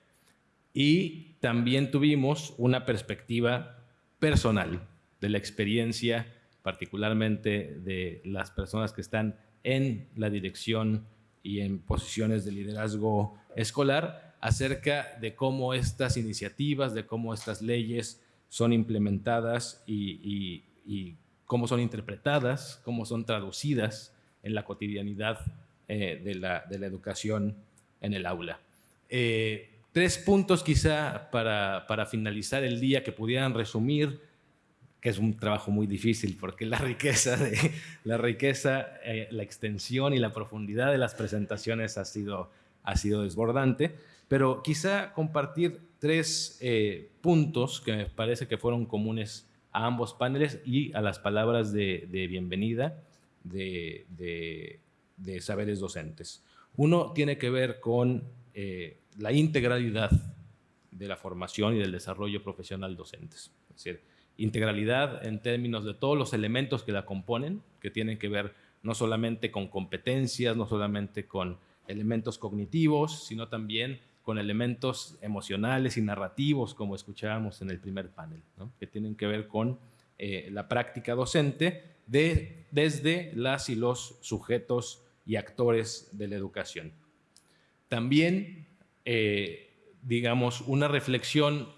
Y también tuvimos una perspectiva personal de la experiencia, particularmente de las personas que están en la dirección y en posiciones de liderazgo escolar, acerca de cómo estas iniciativas, de cómo estas leyes son implementadas y, cómo son interpretadas, cómo son traducidas en la cotidianidad eh, de, la, educación en el aula. Eh, tres puntos quizá para, para, finalizar el día que pudieran resumir, que es un trabajo muy difícil porque la riqueza, de, la, riqueza eh, la extensión y la profundidad de las presentaciones ha sido, ha sido desbordante, pero quizá compartir tres eh, puntos que me parece que fueron comunes a ambos paneles y a las palabras de, bienvenida de, de, saberes docentes. Uno tiene que ver con eh, la integralidad de la formación y del desarrollo profesional docentes. Es decir, integralidad en términos de todos los elementos que la componen, que tienen que ver no solamente con competencias, no solamente con elementos cognitivos, sino también con elementos emocionales y narrativos, como escuchábamos en el primer panel, que tienen que ver con eh, la práctica docente de, desde las y los sujetos y actores de la educación. También, eh, digamos, una reflexión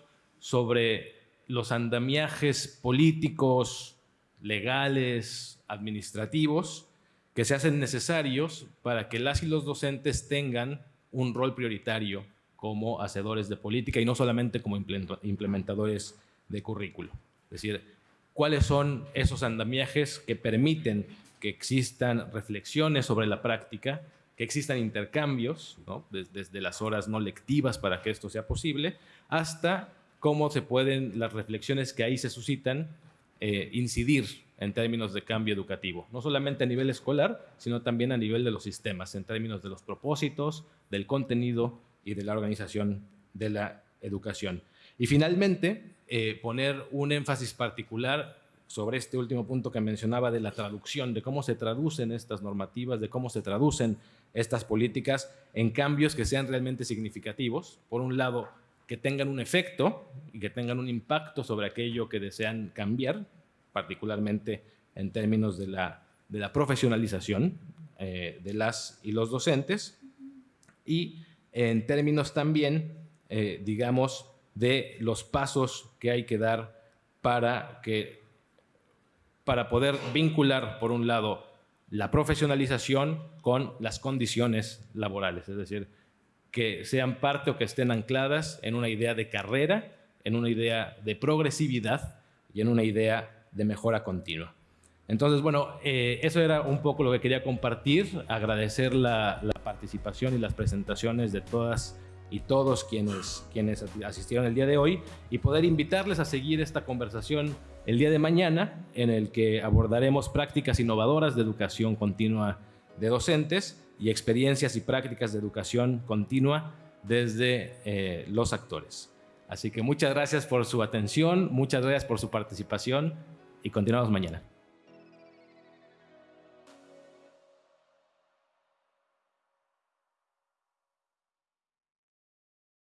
sobre los andamiajes políticos, legales, administrativos, que se hacen necesarios para que las y los docentes tengan un rol prioritario como hacedores de política y no solamente como implementadores de currículo. Es decir, cuáles son esos andamiajes que permiten que existan reflexiones sobre la práctica, que existan intercambios, desde, las horas no lectivas para que esto sea posible, hasta cómo se pueden las reflexiones que ahí se suscitan eh, incidir en términos de cambio educativo, no solamente a nivel escolar, sino también a nivel de los sistemas, en términos de los propósitos, del contenido y de la organización de la educación. Y finalmente, eh, poner un énfasis particular sobre este último punto que mencionaba de la traducción, de cómo se traducen estas normativas, de cómo se traducen estas políticas en cambios que sean realmente significativos. Por un lado, que tengan un efecto y que tengan un impacto sobre aquello que desean cambiar, particularmente en términos de la, de la profesionalización eh, de las y los docentes. Y en términos también, eh, digamos, de los pasos que hay que dar para, que, para poder vincular, por un lado, la profesionalización con las condiciones laborales, es decir, que sean parte o que estén ancladas en una idea de carrera, en una idea de progresividad y en una idea de mejora continua. Entonces, bueno, eh, eso era un poco lo que quería compartir, agradecer la, participación y las presentaciones de todas y todos quienes, quienes asistieron el día de hoy y poder invitarles a seguir esta conversación el día de mañana en el que abordaremos prácticas innovadoras de educación continua de docentes y experiencias y prácticas de educación continua desde eh, los actores. Así que muchas gracias por su atención, muchas gracias por su participación y continuamos mañana.